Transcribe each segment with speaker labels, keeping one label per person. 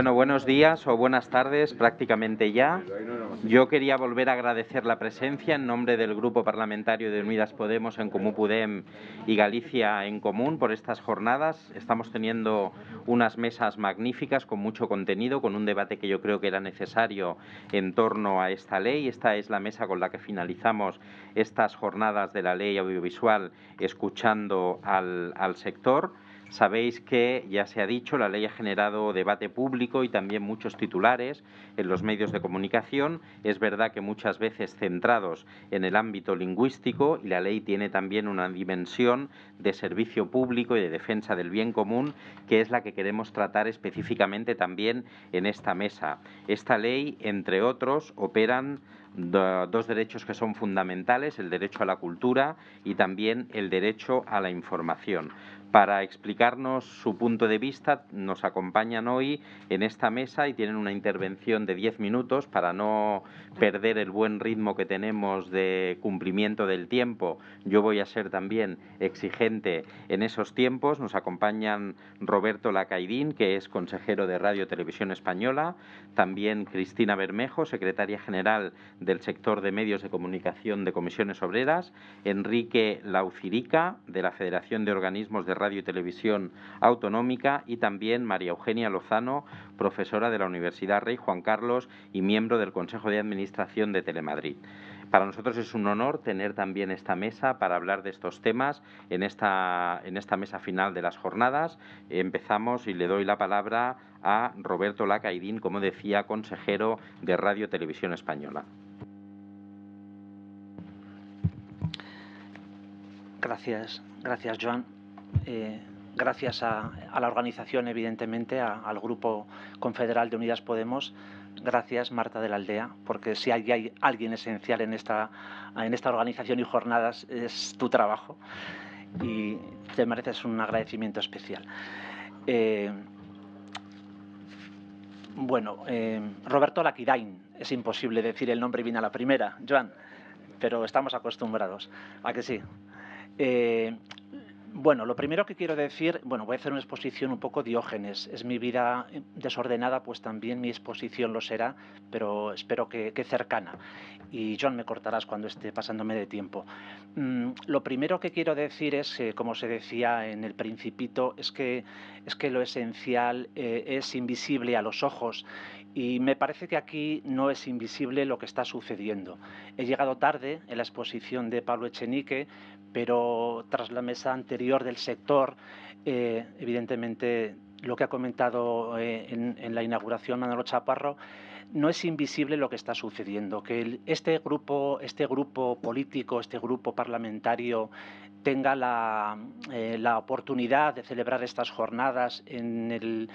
Speaker 1: Bueno, buenos días o buenas tardes, prácticamente ya. Yo quería volver a agradecer la presencia en nombre del Grupo Parlamentario de Unidas Podemos en Comú Pudem y Galicia en Común por estas jornadas. Estamos teniendo unas mesas magníficas con mucho contenido, con un debate que yo creo que era necesario en torno a esta ley. Esta es la mesa con la que finalizamos estas jornadas de la ley audiovisual escuchando al, al sector. Sabéis que, ya se ha dicho, la ley ha generado debate público y también muchos titulares en los medios de comunicación. Es verdad que muchas veces centrados en el ámbito lingüístico y la ley tiene también una dimensión de servicio público y de defensa del bien común, que es la que queremos tratar específicamente también en esta mesa. Esta ley, entre otros, operan dos derechos que son fundamentales, el derecho a la cultura y también el derecho a la información. Para explicarnos su punto de vista, nos acompañan hoy en esta mesa y tienen una intervención de 10 minutos para no perder el buen ritmo que tenemos de cumplimiento del tiempo. Yo voy a ser también exigente en esos tiempos. Nos acompañan Roberto Lacaidín, que es consejero de Radio Televisión Española, también Cristina Bermejo, secretaria general del sector de medios de comunicación de Comisiones Obreras, Enrique Laucirica, de la Federación de Organismos de Radio y Televisión Autonómica, y también María Eugenia Lozano, profesora de la Universidad Rey Juan Carlos y miembro del Consejo de Administración de Telemadrid. Para nosotros es un honor tener también esta mesa para hablar de estos temas en esta, en esta mesa final de las jornadas. Empezamos y le doy la palabra a Roberto Lacaidín, como decía, consejero de Radio Televisión Española.
Speaker 2: Gracias, gracias Joan. Eh, gracias a, la organización, evidentemente, al Grupo Confederal de Unidas Podemos. Gracias, Marta de la Aldea, porque si hay, alguien esencial en esta, en organización y jornadas es tu trabajo y te mereces un agradecimiento especial. Eh, bueno, eh, Roberto Laquidain, es imposible decir el nombre bien a la primera, Joan, pero estamos acostumbrados a que sí. Bueno, lo primero que quiero decir, bueno, voy a hacer una exposición un poco diógenes. Es mi vida desordenada, pues también mi exposición lo será, pero espero que, cercana. Y John, me cortarás cuando esté pasándome de tiempo. Mm, lo primero que quiero decir es, eh, como se decía en el principito, es que, es que lo esencial eh, es invisible a los ojos y me parece que aquí no es invisible lo que está sucediendo. He llegado tarde en la exposición de Pablo Echenique, pero tras la mesa anterior del sector, eh, evidentemente lo que ha comentado eh, en, la inauguración Manolo Chaparro, no es invisible lo que está sucediendo, que este, grupo, este grupo político, este grupo parlamentario tenga la, eh, oportunidad de celebrar estas jornadas en el,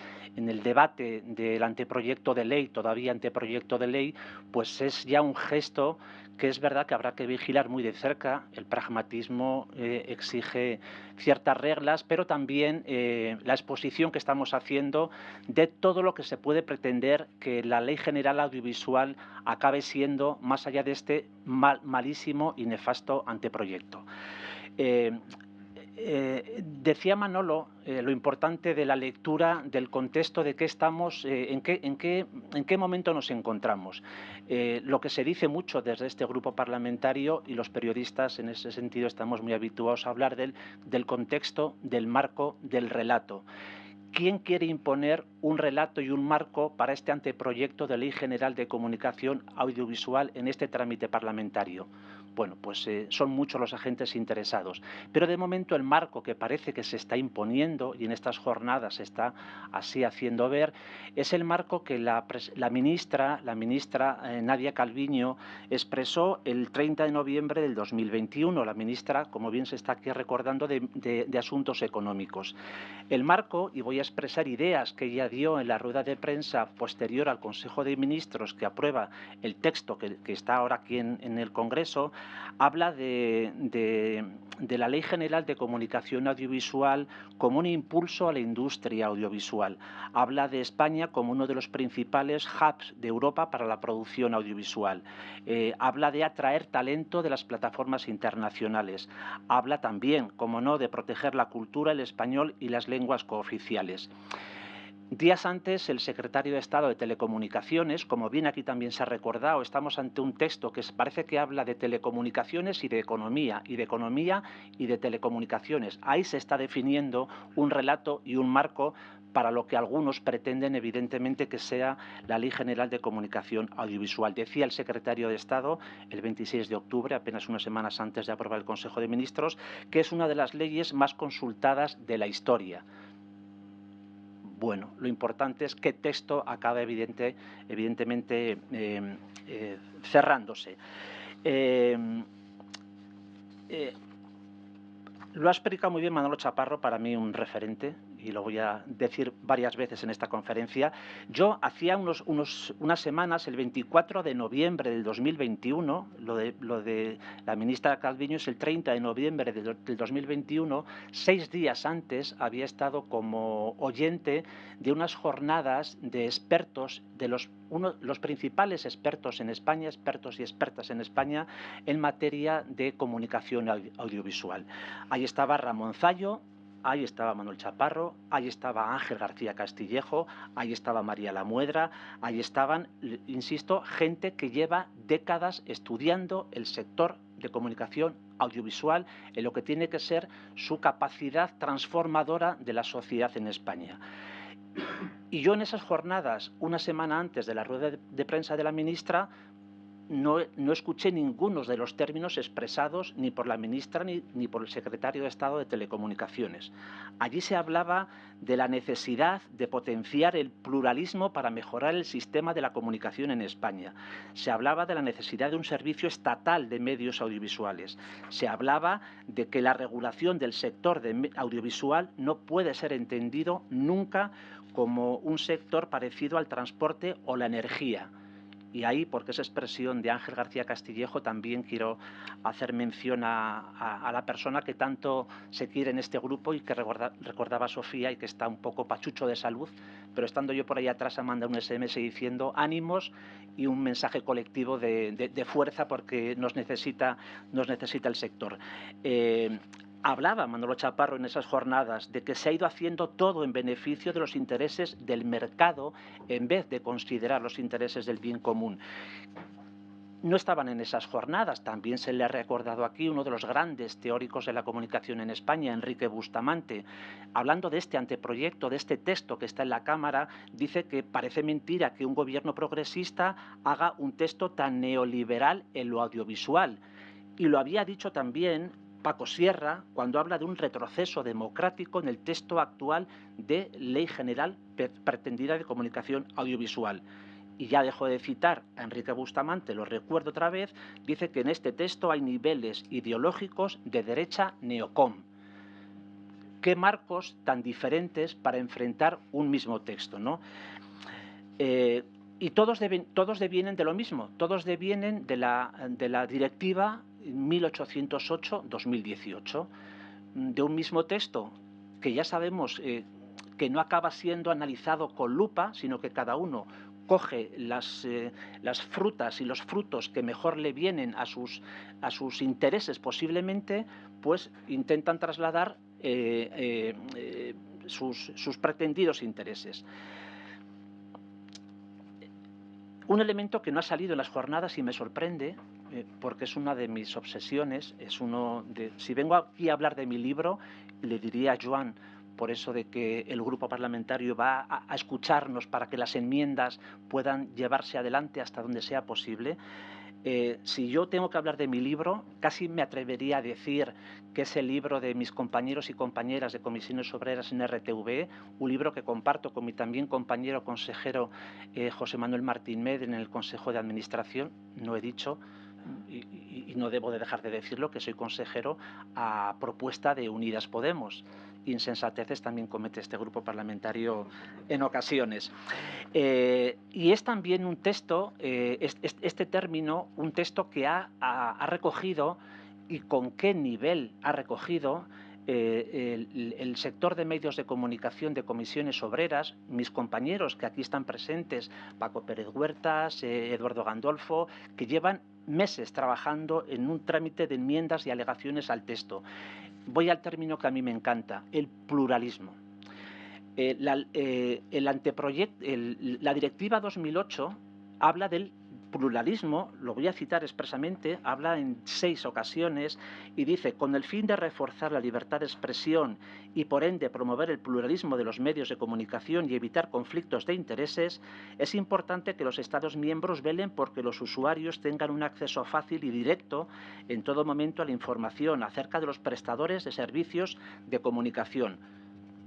Speaker 2: debate del anteproyecto de ley, todavía anteproyecto de ley, pues es ya un gesto que es verdad que habrá que vigilar muy de cerca. El pragmatismo eh, exige ciertas reglas, pero también eh, la exposición que estamos haciendo de todo lo que se puede pretender que la Ley General Audiovisual acabe siendo, más allá de este mal, malísimo y nefasto anteproyecto. Eh, eh, decía Manolo eh, lo importante de la lectura del contexto de qué estamos, en, qué, en, qué, en, qué, momento nos encontramos. lo que se dice mucho desde este grupo parlamentario y los periodistas en ese sentido estamos muy habituados a hablar del, del contexto, del marco, del relato. ¿Quién quiere imponer un relato y un marco para este anteproyecto de Ley General de Comunicación Audiovisual en este trámite parlamentario? Bueno, pues eh, son muchos los agentes interesados. Pero de momento el marco que parece que se está imponiendo y en estas jornadas se está así haciendo ver es el marco que la, ministra, la ministra eh, Nadia Calviño expresó el 30 de noviembre del 2021. La ministra, como bien se está aquí recordando, de, Asuntos Económicos. El marco, y voy a expresar ideas que ella dio en la rueda de prensa posterior al Consejo de Ministros que aprueba el texto que, está ahora aquí en el Congreso, habla de, la Ley General de Comunicación Audiovisual como un impulso a la industria audiovisual. Habla de España como uno de los principales hubs de Europa para la producción audiovisual. Eh, habla de atraer talento de las plataformas internacionales. Habla también, como no, de proteger la cultura, el español y las lenguas cooficiales. Días antes, el secretario de Estado de Telecomunicaciones, como bien aquí también se ha recordado, estamos ante un texto que parece que habla de telecomunicaciones y de economía, y de economía y de telecomunicaciones. Ahí se está definiendo un relato y un marco para lo que algunos pretenden evidentemente que sea la Ley General de Comunicación Audiovisual. Decía el secretario de Estado el 26 de octubre, apenas unas semanas antes de aprobar el Consejo de Ministros, que es una de las leyes más consultadas de la historia bueno. Lo importante es que texto acaba evidente, evidentemente eh, eh, cerrándose. Eh, lo ha explicado muy bien Manolo Chaparro, para mí un referente, y lo voy a decir varias veces en esta conferencia. Yo hacía unos, unas semanas, el 24 de noviembre del 2021, lo de, lo de la ministra Calviño es el 30 de noviembre del, 2021, seis días antes había estado como oyente de unas jornadas de expertos, de los, uno, los principales expertos en España, expertos y expertas en España, en materia de comunicación audiovisual. Ahí estaba Ramón Zallo, ahí estaba Manuel Chaparro, ahí estaba Ángel García Castillejo, ahí estaba María Lamuedra, ahí estaban, insisto, gente que lleva décadas estudiando el sector de comunicación audiovisual en lo que tiene que ser su capacidad transformadora de la sociedad en España. Y yo en esas jornadas, una semana antes de la rueda de prensa de la ministra, no, escuché ninguno de los términos expresados ni por la ministra ni, ni, por el secretario de Estado de Telecomunicaciones. Allí se hablaba de la necesidad de potenciar el pluralismo para mejorar el sistema de la comunicación en España. Se hablaba de la necesidad de un servicio estatal de medios audiovisuales. Se hablaba de que la regulación del sector de audiovisual no puede ser entendido nunca como un sector parecido al transporte o la energía y ahí, porque es expresión de Ángel García Castillejo, también quiero hacer mención a, la persona que tanto se quiere en este grupo y que recordaba a Sofía y que está un poco pachucho de salud, pero estando yo por ahí atrás, manda un SMS diciendo ánimos y un mensaje colectivo de, fuerza porque nos necesita, nos necesita el sector. Eh, hablaba Manolo Chaparro en esas jornadas de que se ha ido haciendo todo en beneficio de los intereses del mercado en vez de considerar los intereses del bien común no estaban en esas jornadas. También se le ha recordado aquí uno de los grandes teóricos de la comunicación en España, Enrique Bustamante. Hablando de este anteproyecto, de este texto que está en la Cámara, dice que parece mentira que un gobierno progresista haga un texto tan neoliberal en lo audiovisual. Y lo había dicho también Paco Sierra cuando habla de un retroceso democrático en el texto actual de Ley General Pretendida de Comunicación Audiovisual. Y ya dejo de citar a Enrique Bustamante, lo recuerdo otra vez, dice que en este texto hay niveles ideológicos de derecha neocom. Qué marcos tan diferentes para enfrentar un mismo texto, ¿no? Eh, y todos, todos devienen de lo mismo, todos devienen de la, de la directiva 1808-2018, de un mismo texto que ya sabemos eh, que no acaba siendo analizado con lupa, sino que cada uno coge las, eh, las, frutas y los frutos que mejor le vienen a sus, a sus intereses posiblemente, pues intentan trasladar eh, sus, sus pretendidos intereses. Un elemento que no ha salido en las jornadas y me sorprende eh, porque es una de mis obsesiones, es uno de, si vengo aquí a hablar de mi libro, le diría a Joan, por eso de que el grupo parlamentario va a, escucharnos para que las enmiendas puedan llevarse adelante hasta donde sea posible. Eh, si yo tengo que hablar de mi libro, casi me atrevería a decir que es el libro de mis compañeros y compañeras de comisiones obreras en RTV, un libro que comparto con mi también compañero consejero eh, José Manuel Martín Med en el Consejo de Administración, no he dicho, y, no debo de dejar de decirlo, que soy consejero a propuesta de Unidas Podemos. Insensateces también comete este grupo parlamentario en ocasiones. Eh, y es también un texto, eh, este, término, un texto que ha, recogido y con qué nivel ha recogido eh, el, sector de medios de comunicación de comisiones obreras, mis compañeros que aquí están presentes, Paco Pérez Huertas, Eduardo Gandolfo, que llevan meses trabajando en un trámite de enmiendas y alegaciones al texto. Voy al término que a mí me encanta, el pluralismo. Eh, la, eh, el anteproyecto, la Directiva 2008 habla del pluralismo, lo voy a citar expresamente, habla en seis ocasiones y dice, con el fin de reforzar la libertad de expresión y por ende promover el pluralismo de los medios de comunicación y evitar conflictos de intereses, es importante que los Estados miembros velen porque los usuarios tengan un acceso fácil y directo en todo momento a la información acerca de los prestadores de servicios de comunicación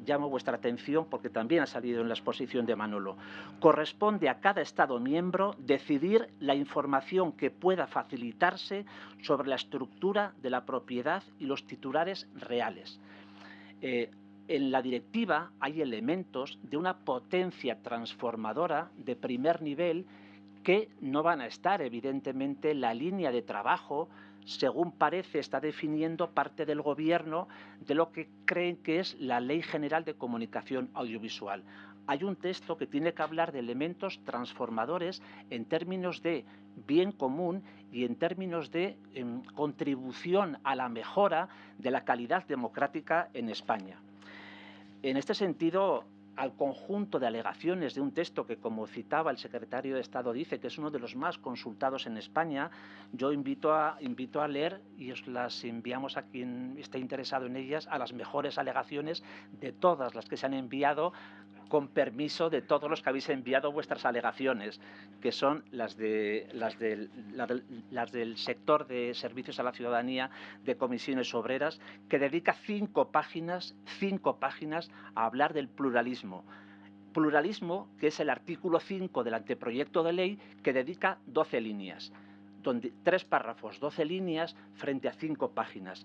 Speaker 2: llamo vuestra atención porque también ha salido en la exposición de Manolo. Corresponde a cada Estado miembro decidir la información que pueda facilitarse sobre la estructura de la propiedad y los titulares reales. Eh, en la directiva hay elementos de una potencia transformadora de primer nivel que no van a estar, evidentemente, en la línea de trabajo según parece, está definiendo parte del Gobierno de lo que creen que es la Ley General de Comunicación Audiovisual. Hay un texto que tiene que hablar de elementos transformadores en términos de bien común y en términos de em, contribución a la mejora de la calidad democrática en España. En este sentido, al conjunto de alegaciones de un texto que, como citaba el secretario de Estado, dice que es uno de los más consultados en España, yo invito a, invito a leer y os las enviamos a quien esté interesado en ellas, a las mejores alegaciones de todas las que se han enviado con permiso de todos los que habéis enviado vuestras alegaciones, que son las, de, las, del, sector de servicios a la ciudadanía de comisiones obreras, que dedica cinco páginas, cinco páginas a hablar del pluralismo. Pluralismo, que es el artículo 5 del anteproyecto de ley, que dedica 12 líneas, tres párrafos, 12 líneas frente a cinco páginas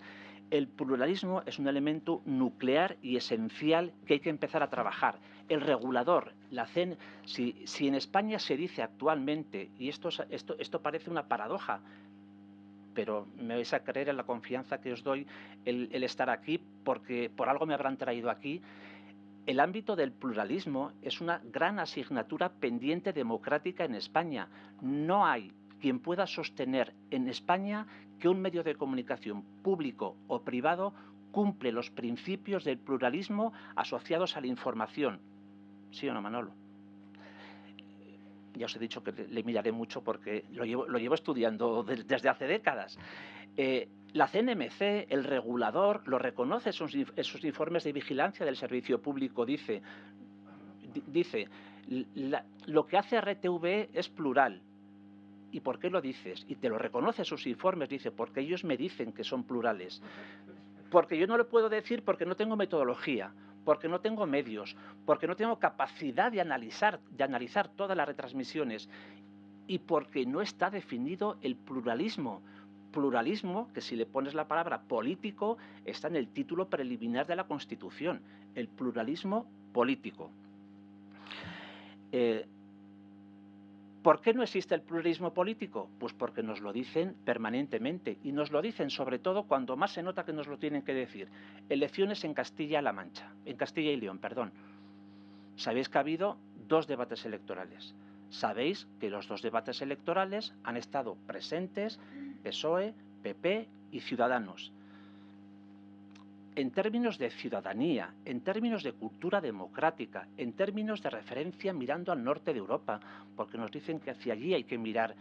Speaker 2: el pluralismo es un elemento nuclear y esencial que hay que empezar a trabajar. El regulador, la CEN, si, en España se dice actualmente, y esto, esto, esto parece una paradoja, pero me vais a creer en la confianza que os doy el, el estar aquí, porque por algo me habrán traído aquí, el ámbito del pluralismo es una gran asignatura pendiente democrática en España. No hay quien pueda sostener en España que un medio de comunicación público o privado cumple los principios del pluralismo asociados a la información. ¿Sí o no, Manolo? Ya os he dicho que le miraré mucho porque lo llevo, estudiando desde hace décadas. Eh, la CNMC, el regulador, lo reconoce en sus, informes de vigilancia del servicio público. Dice, dice lo que hace RTV es plural, ¿Y por qué lo dices? Y te lo reconoce sus informes, dice, porque ellos me dicen que son plurales. Porque yo no lo puedo decir porque no tengo metodología, porque no tengo medios, porque no tengo capacidad de analizar, de analizar todas las retransmisiones y porque no está definido el pluralismo. Pluralismo, que si le pones la palabra político, está en el título preliminar de la Constitución, el pluralismo político. Eh, ¿Por qué no existe el pluralismo político? Pues porque nos lo dicen permanentemente y nos lo dicen sobre todo cuando más se nota que nos lo tienen que decir. Elecciones en Castilla-La Mancha, en Castilla y León, perdón. Sabéis que ha habido dos debates electorales. Sabéis que los dos debates electorales han estado presentes PSOE, PP y Ciudadanos en términos de ciudadanía, en términos de cultura democrática, en términos de referencia mirando al norte de Europa, porque nos dicen que hacia allí hay que mirar.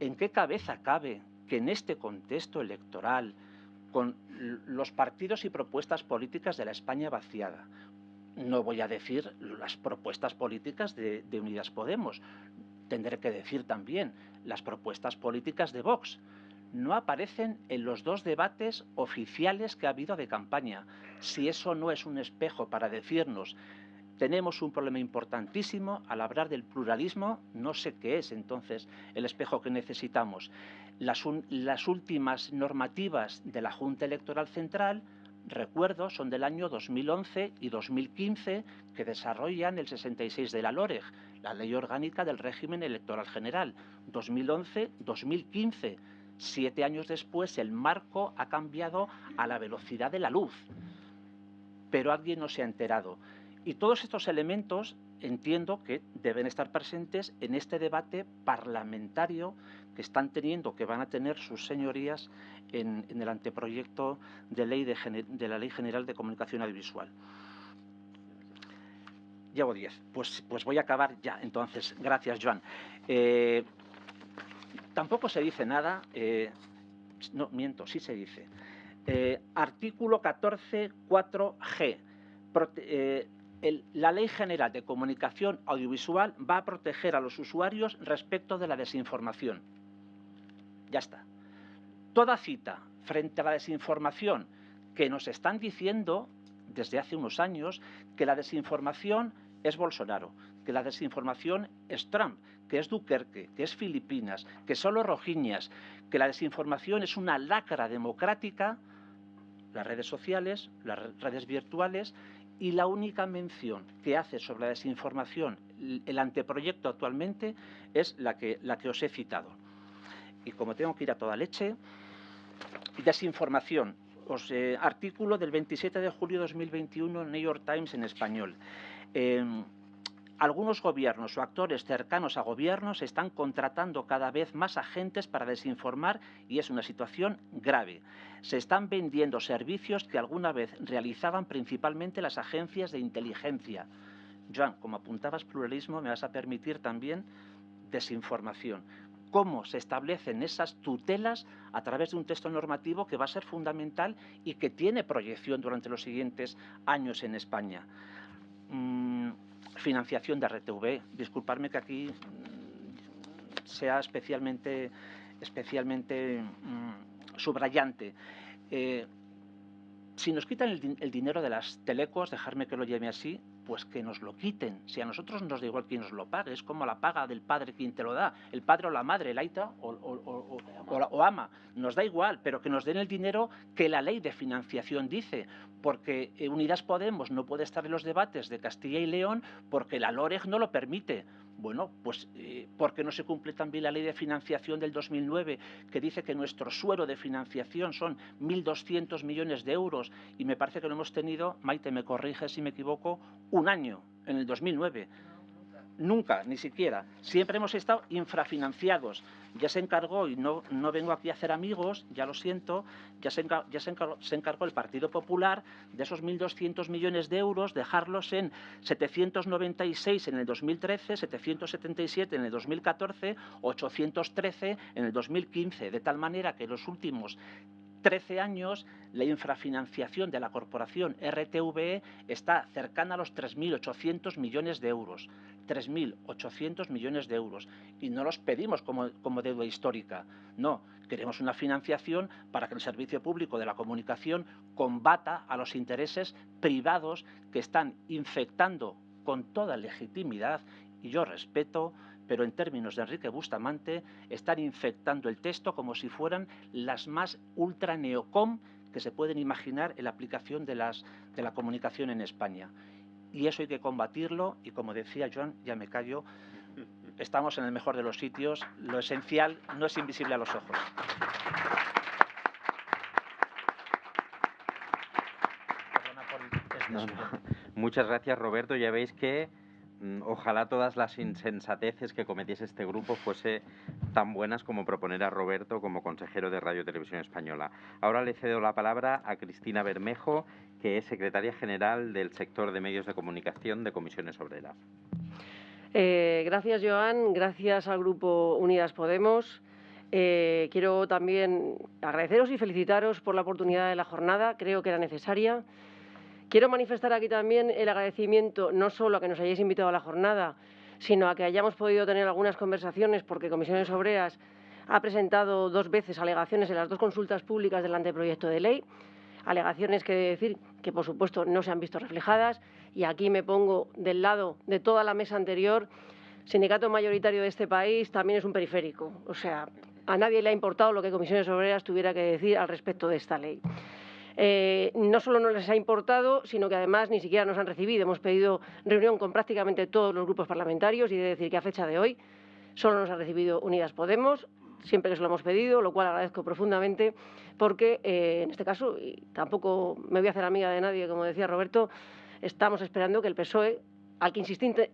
Speaker 2: ¿En qué cabeza cabe que en este contexto electoral, con los partidos y propuestas políticas de la España vaciada, no voy a decir las propuestas políticas de, Unidas Podemos, tendré que decir también las propuestas políticas de Vox, no aparecen en los dos debates oficiales que ha habido de campaña. Si eso no es un espejo para decirnos tenemos un problema importantísimo al hablar del pluralismo, no sé qué es entonces el espejo que necesitamos. Las, las últimas normativas de la Junta Electoral Central recuerdo, son del año 2011 y 2015 que desarrollan el 66 de la LOREG, la Ley Orgánica del Régimen Electoral General. 2011-2015 Siete años después el marco ha cambiado a la velocidad de la luz, pero alguien no se ha enterado. Y todos estos elementos entiendo que deben estar presentes en este debate parlamentario que están teniendo, que van a tener sus señorías en, el anteproyecto de, ley de la Ley General de Comunicación Audiovisual. Llevo 10. Pues, pues voy a acabar ya. Entonces, gracias, Joan. Eh, tampoco se dice nada. Eh, no, miento, sí se dice. Eh, artículo 14.4g. la Ley General de Comunicación Audiovisual va a proteger a los usuarios respecto de la desinformación. Ya está. Toda cita frente a la desinformación que nos están diciendo desde hace unos años que la desinformación es Bolsonaro, que la desinformación es Trump, que es Duquerque, que es Filipinas, que son los rojiñas, que la desinformación es una lacra democrática, las redes sociales, las redes virtuales, y la única mención que hace sobre la desinformación el anteproyecto actualmente es la que, os he citado. Y como tengo que ir a toda leche, desinformación, eh, artículo del 27 de julio de 2021 New York Times en español. Em, algunos gobiernos o actores cercanos a gobiernos están contratando cada vez más agentes para desinformar y es una situación grave. Se están vendiendo servicios que alguna vez realizaban principalmente las agencias de inteligencia. Joan, como apuntabas pluralismo, me vas a permitir también desinformación cómo se establecen esas tutelas a través de un texto normativo que va a ser fundamental y que tiene proyección durante los siguientes años en España. Mm, financiación de RTV. Disculparme que aquí sea especialmente, especialmente mm, subrayante. Eh, si nos quitan el, dinero de las telecos, dejarme que lo llame así, pues que nos lo quiten. Si a nosotros nos da igual quién nos lo pague, es como la paga del padre quien te lo da, el padre o la madre, el aita o, o, ama, nos da igual, pero que nos den el dinero que la ley de financiación dice, porque eh, Unidas Podemos no puede estar en los debates de Castilla y León porque la LOREG no lo permite. Bueno, pues eh, ¿por qué no se cumple también la ley de financiación del 2009 que dice que nuestro suero de financiación son 1.200 millones de euros y me parece que lo hemos tenido, Maite me corrige si me equivoco, un año, en el 2009? Nunca, ni siquiera. Siempre hemos estado infrafinanciados. Ya se encargó, y no, no vengo aquí a hacer amigos, ya lo siento, ya se se encargó, el Partido Popular de esos 1.200 millones de euros, dejarlos en 796 en el 2013, 777 en el 2014, 813 en el 2015, de tal manera que los últimos 13 años la infrafinanciación de la corporación RTVE está cercana a los 3.800 millones de euros. 3.800 millones de euros. Y no los pedimos como, como deuda histórica. No, queremos una financiación para que el servicio público de la comunicación combata a los intereses privados que están infectando con toda legitimidad, y yo respeto, pero en términos de Enrique Bustamante, están infectando el texto como si fueran las más ultra neocom que se pueden imaginar en la aplicación de, las, de la comunicación en España. Y eso hay que combatirlo y como decía Joan, ya me callo, estamos en el mejor de los sitios, lo esencial no es invisible a los ojos.
Speaker 1: Muchas gracias Roberto, ya veis que ojalá todas las insensateces que cometiese este grupo fuese tan buenas como proponer a Roberto como consejero de Radio Televisión Española. Ahora le cedo la palabra a Cristina Bermejo, que es secretaria general del sector de medios de comunicación de Comisiones Obreras.
Speaker 3: Eh, gracias, Joan. Gracias al Grupo Unidas Podemos. Eh, quiero también agradeceros y felicitaros por la oportunidad de la jornada. Creo que era necesaria. Quiero manifestar aquí también el agradecimiento no solo a que nos hayáis invitado a la jornada, sino a que hayamos podido tener algunas conversaciones, porque Comisiones Obreras ha presentado dos veces alegaciones en las dos consultas públicas del anteproyecto de ley, alegaciones que decir que, por supuesto, no se han visto reflejadas, y aquí me pongo del lado de toda la mesa anterior. Sindicato mayoritario de este país también es un periférico, o sea, a nadie le ha importado lo que Comisiones Obreras tuviera que decir al respecto de esta ley. Eh, no solo no les ha importado, sino que además ni siquiera nos han recibido. Hemos pedido reunión con prácticamente todos los grupos parlamentarios y de decir que a fecha de hoy solo nos ha recibido Unidas Podemos, siempre se lo hemos pedido, lo cual agradezco profundamente, porque eh, en este caso, y tampoco me voy a hacer amiga de nadie, como decía Roberto, estamos esperando que el PSOE, al que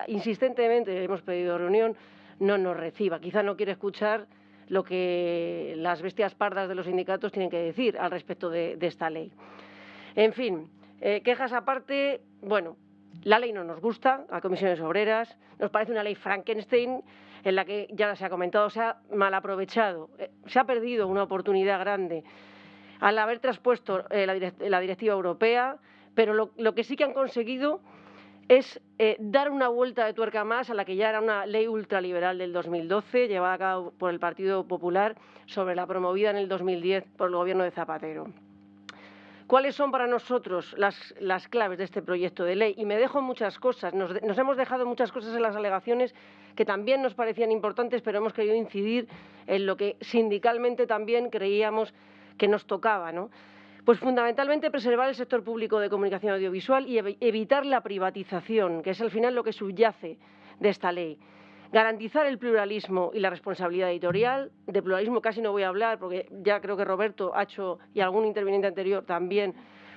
Speaker 3: insistentemente hemos pedido reunión, no nos reciba. Quizá no quiere escuchar lo que las bestias pardas de los sindicatos tienen que decir al respecto de, esta ley. En fin, eh, quejas aparte, bueno, La ley no nos gusta, a comisiones obreras, nos parece una ley Frankenstein en la que, ya se ha comentado, se ha mal aprovechado, eh, se ha perdido una oportunidad grande al haber traspuesto eh, la, directiva europea, pero lo, que sí que han conseguido es eh, dar una vuelta de tuerca más a la que ya era una ley ultraliberal del 2012, llevada a cabo por el Partido Popular, sobre la promovida en el 2010 por el gobierno de Zapatero. ¿Cuáles son para nosotros las, claves de este proyecto de ley? Y me dejo muchas cosas, nos, hemos dejado muchas cosas en las alegaciones que también nos parecían importantes, pero hemos querido incidir en lo que sindicalmente también creíamos que nos tocaba. ¿no? Pues fundamentalmente preservar el sector público de comunicación audiovisual y evitar la privatización, que es al final lo que subyace de esta ley garantizar el pluralismo y la responsabilidad editorial. De pluralismo casi no voy a hablar porque ya creo que Roberto ha hecho y algún interviniente anterior también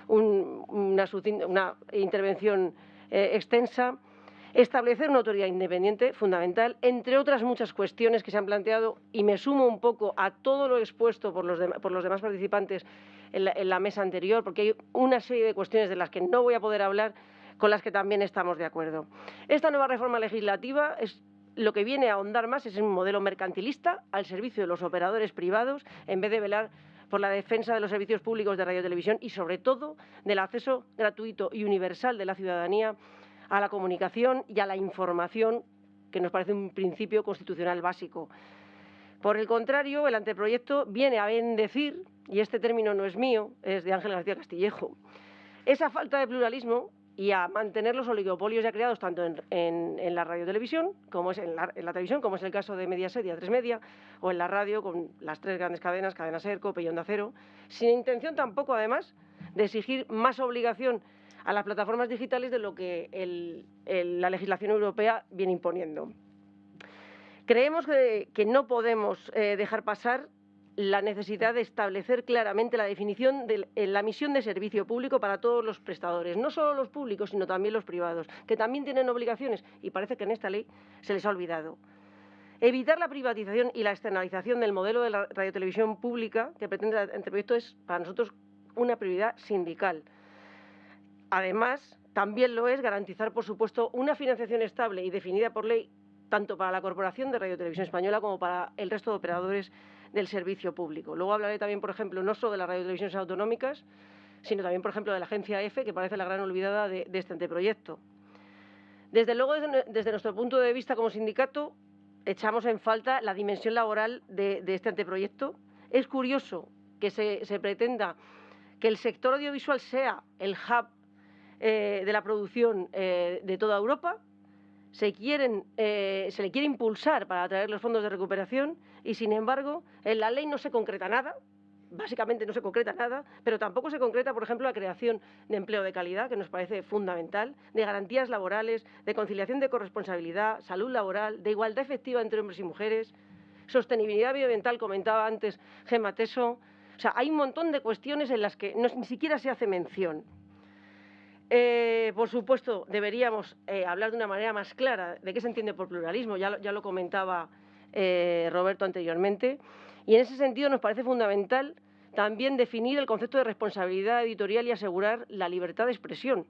Speaker 3: una, intervención eh, extensa. Establecer una autoridad independiente, fundamental, entre otras muchas cuestiones que se han planteado y me sumo un poco a todo lo expuesto por los, por los demás participantes en la, mesa anterior, porque hay una serie de cuestiones de las que no voy a poder hablar con las que también estamos de acuerdo. Esta nueva reforma legislativa es lo que viene a ahondar más es un modelo mercantilista al servicio de los operadores privados en vez de velar por la defensa de los servicios públicos de radio y televisión y, sobre todo, del acceso gratuito y universal de la ciudadanía a la comunicación y a la información, que nos parece un principio constitucional básico. Por el contrario, el anteproyecto viene a bendecir, y este término no es mío, es de Ángel García Castillejo, esa falta de pluralismo y a mantener los oligopolios ya creados tanto en, la radio-televisión, como es en la, televisión, como es el caso de Mediaset y A3 Media, o en la radio con las tres grandes cadenas, Cadena Ser, Cope y Onda Cero, sin intención tampoco, además, de exigir más obligación a las plataformas digitales de lo que la legislación europea viene imponiendo. Creemos que, no podemos eh, dejar pasar la necesidad de establecer claramente la definición de la misión de servicio público para todos los prestadores, no solo los públicos, sino también los privados, que también tienen obligaciones y parece que en esta ley se les ha olvidado. Evitar la privatización y la externalización del modelo de la radiotelevisión pública que pretende el proyecto es para nosotros una prioridad sindical. Además, también lo es garantizar, por supuesto, una financiación estable y definida por ley tanto para la Corporación de Radio Televisión Española como para el resto de operadores del servicio público. Luego hablaré también, por ejemplo, no solo de las radiotelevisiones autonómicas, sino también, por ejemplo, de la agencia EFE, que parece la gran olvidada de, este anteproyecto. Desde luego, desde, nuestro punto de vista como sindicato, echamos en falta la dimensión laboral de, este anteproyecto. Es curioso que se, pretenda que el sector audiovisual sea el hub eh, de la producción eh, de toda Europa, se, quieren, eh, se le quiere impulsar para atraer los fondos de recuperación y, sin embargo, en la ley no se concreta nada, básicamente no se concreta nada, pero tampoco se concreta, por ejemplo, la creación de empleo de calidad, que nos parece fundamental, de garantías laborales, de conciliación de corresponsabilidad, salud laboral, de igualdad efectiva entre hombres y mujeres, sostenibilidad medioambiental, comentaba antes Gemma Teso. O sea, hay un montón de cuestiones en las que ni siquiera se hace mención. Eh, por supuesto, deberíamos eh, hablar de una manera más clara de qué se entiende por pluralismo, ya lo, comentaba eh, Roberto anteriormente, y en ese sentido nos parece fundamental también definir el concepto de responsabilidad editorial y asegurar la libertad de expresión,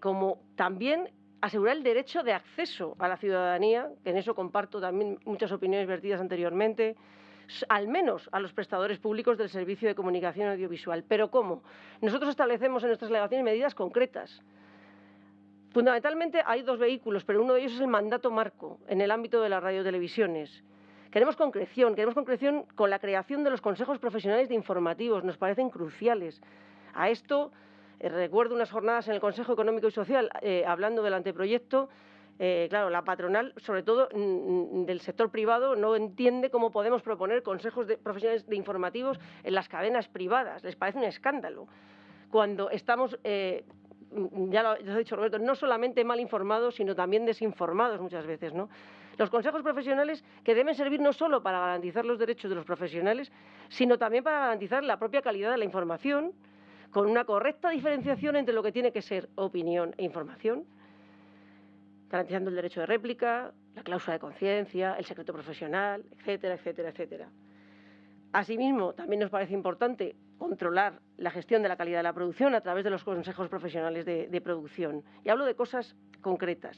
Speaker 3: como también asegurar el derecho de acceso a la ciudadanía, que en eso comparto también muchas opiniones vertidas anteriormente, al menos a los prestadores públicos del servicio de comunicación audiovisual. ¿Pero cómo? Nosotros establecemos en nuestras delegaciones medidas concretas. Fundamentalmente hay dos vehículos, pero uno de ellos es el mandato marco en el ámbito de las radiotelevisiones. Queremos concreción, queremos concreción con la creación de los consejos profesionales de informativos, nos parecen cruciales. A esto eh, recuerdo unas jornadas en el Consejo Económico y Social eh, hablando del anteproyecto eh, claro, la patronal, sobre todo mm, mm, del sector privado, no entiende cómo podemos proponer consejos de profesionales de informativos en las cadenas privadas. Les parece un escándalo. Cuando estamos, eh, mm, ya, lo, ha dicho Roberto, no solamente mal informados, sino también desinformados muchas veces. ¿no? Los consejos profesionales que deben servir no solo para garantizar los derechos de los profesionales, sino también para garantizar la propia calidad de la información, con una correcta diferenciación entre lo que tiene que ser opinión e información garantizando el derecho de réplica, la cláusula de conciencia, el secreto profesional, etcétera, etcétera, etcétera. Asimismo, también nos parece importante controlar la gestión de la calidad de la producción a través de los consejos profesionales de, producción. Y hablo de cosas concretas.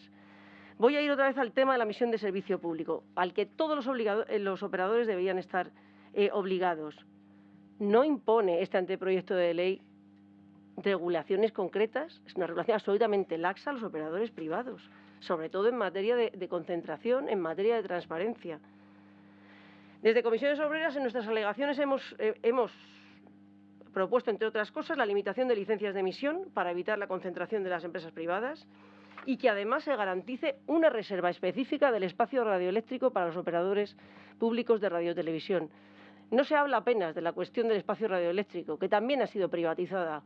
Speaker 3: Voy a ir otra vez al tema de la misión de servicio público, al que todos los, eh, los operadores deberían estar eh, obligados. No impone este anteproyecto de ley regulaciones concretas, es una regulación absolutamente laxa a los operadores privados, sobre todo en materia de, concentración, en materia de transparencia. Desde Comisiones Obreras, en nuestras alegaciones hemos, eh, hemos propuesto, entre otras cosas, la limitación de licencias de emisión para evitar la concentración de las empresas privadas y que además se garantice una reserva específica del espacio radioeléctrico para los operadores públicos de radiotelevisión. No se habla apenas de la cuestión del espacio radioeléctrico, que también ha sido privatizada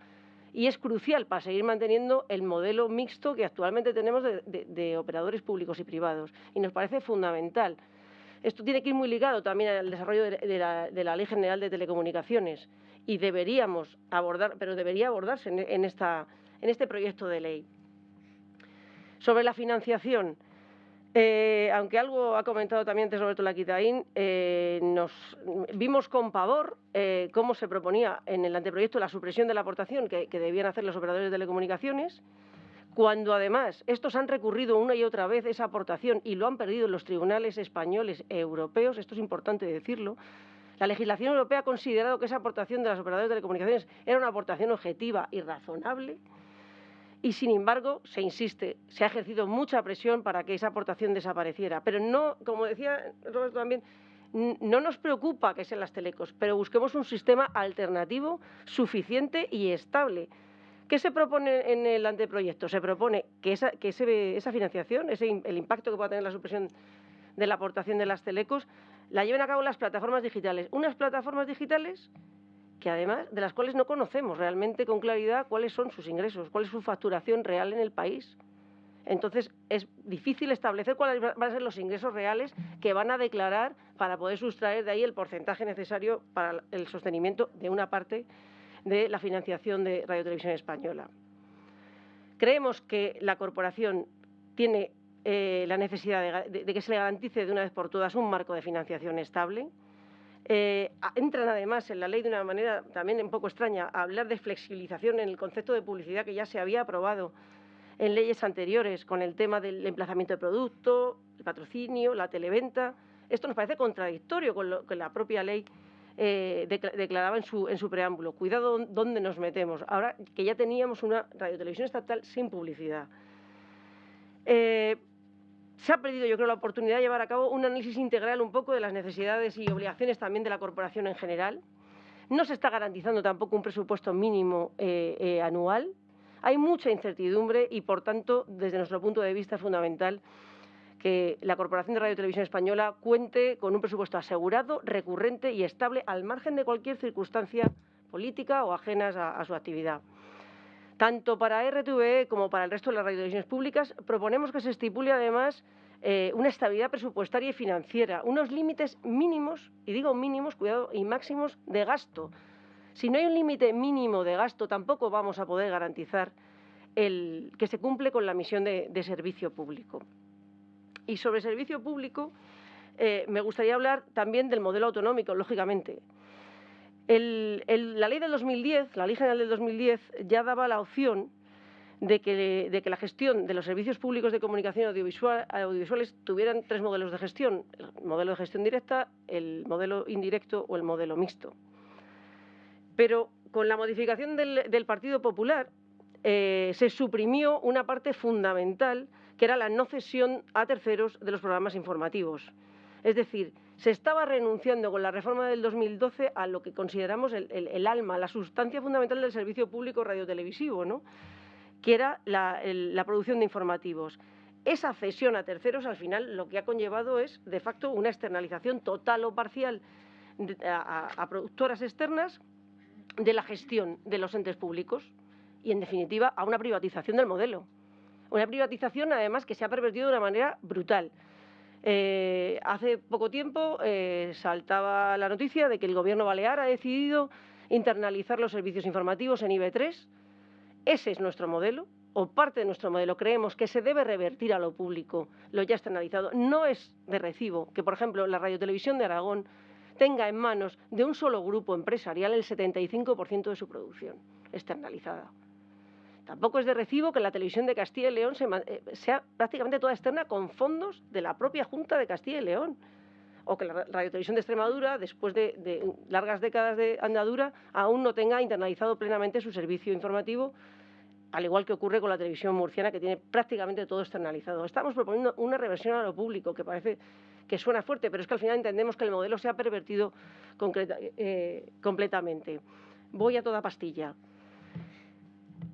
Speaker 3: y es crucial para seguir manteniendo el modelo mixto que actualmente tenemos de, operadores públicos y privados. Y nos parece fundamental. Esto tiene que ir muy ligado también al desarrollo de, la, Ley General de Telecomunicaciones y deberíamos abordar, pero debería abordarse en este proyecto de ley. Sobre la financiación, eh, aunque algo ha comentado también antes Roberto Laquitaín, eh, nos vimos con pavor eh, cómo se proponía en el anteproyecto la supresión de la aportación que, debían hacer los operadores de telecomunicaciones, cuando además estos han recurrido una y otra vez esa aportación y lo han perdido en los tribunales españoles e europeos, esto es importante decirlo, la legislación europea ha considerado que esa aportación de los operadores de telecomunicaciones era una aportación objetiva y razonable, y sin embargo se insiste, se ha ejercido mucha presión para que esa aportación desapareciera. Pero no, como decía Roberto también, no nos preocupa que sean las telecos, pero busquemos un sistema alternativo suficiente y estable. ¿Qué se propone en el anteproyecto? Se propone que esa, que esa financiación, ese, el impacto que pueda tener la supresión de la aportación de las telecos, la lleven a cabo las plataformas digitales. Unas plataformas digitales que además de las cuales no conocemos realmente con claridad cuáles son sus ingresos, cuál es su facturación real en el país. Entonces, es difícil establecer cuáles van a ser los ingresos reales que van a declarar para poder sustraer de ahí el porcentaje necesario para el sostenimiento de una parte de la financiación de Radio Televisión Española. Creemos que la corporación tiene eh, la necesidad de que se le garantice de una vez por todas un marco de financiación estable, eh, entran además en la ley de una manera también un poco extraña a hablar de flexibilización en el concepto de publicidad que ya se había aprobado en leyes anteriores con el tema del emplazamiento de producto, el patrocinio, la televenta. Esto nos parece contradictorio con lo que la propia ley eh, declaraba en su, preámbulo. Cuidado dónde nos metemos, ahora que ya teníamos una radiotelevisión estatal sin publicidad. Eh, se ha perdido, yo creo, la oportunidad de llevar a cabo un análisis integral un poco de las necesidades y obligaciones también de la corporación en general. No se está garantizando tampoco un presupuesto mínimo eh, eh, anual. Hay mucha incertidumbre y, por tanto, desde nuestro punto de vista es fundamental que la Corporación de Radio y Televisión Española cuente con un presupuesto asegurado, recurrente y estable al margen de cualquier circunstancia política o ajenas a su actividad. Tanto para RTVE como para el resto de las radiotelevisiones públicas proponemos que se estipule además eh, una estabilidad presupuestaria y financiera, unos límites mínimos, y digo mínimos, cuidado, y máximos de gasto. Si no hay un límite mínimo de gasto, tampoco vamos a poder garantizar el, que se cumple con la misión de, servicio público. Y sobre servicio público, eh, me gustaría hablar también del modelo autonómico, lógicamente la ley del 2010, la ley general del 2010, ya daba la opción de que, la gestión de los servicios públicos de comunicación audiovisual, audiovisuales tuvieran tres modelos de gestión, el modelo de gestión directa, el modelo indirecto o el modelo mixto. Pero con la modificación del, Partido Popular eh, se suprimió una parte fundamental que era la no cesión a terceros de los programas informativos. Es decir, se estaba renunciando con la reforma del 2012 a lo que consideramos el, alma, la sustancia fundamental del servicio público radiotelevisivo, ¿no? que era la, producción de informativos. Esa cesión a terceros, al final, lo que ha conllevado es, de facto, una externalización total o parcial a, productoras externas de la gestión de los entes públicos y, en definitiva, a una privatización del modelo. Una privatización, además, que se ha pervertido de una manera brutal. Eh, hace poco tiempo eh, saltaba la noticia de que el Gobierno balear ha decidido internalizar los servicios informativos en IB3. Ese es nuestro modelo, o parte de nuestro modelo. Creemos que se debe revertir a lo público lo ya externalizado. No es de recibo que, por ejemplo, la radiotelevisión de Aragón tenga en manos de un solo grupo empresarial el 75% de su producción externalizada. Tampoco es de recibo que la televisión de Castilla y León eh, sea prácticamente toda externa con fondos de la propia Junta de Castilla y León. O que la radiotelevisión de Extremadura, después de, largas décadas de andadura, aún no tenga internalizado plenamente su servicio informativo, al igual que ocurre con la televisión murciana, que tiene prácticamente todo externalizado. Estamos proponiendo una reversión a lo público, que parece que suena fuerte, pero es que al final entendemos que el modelo se ha pervertido eh, completamente. Voy a toda pastilla.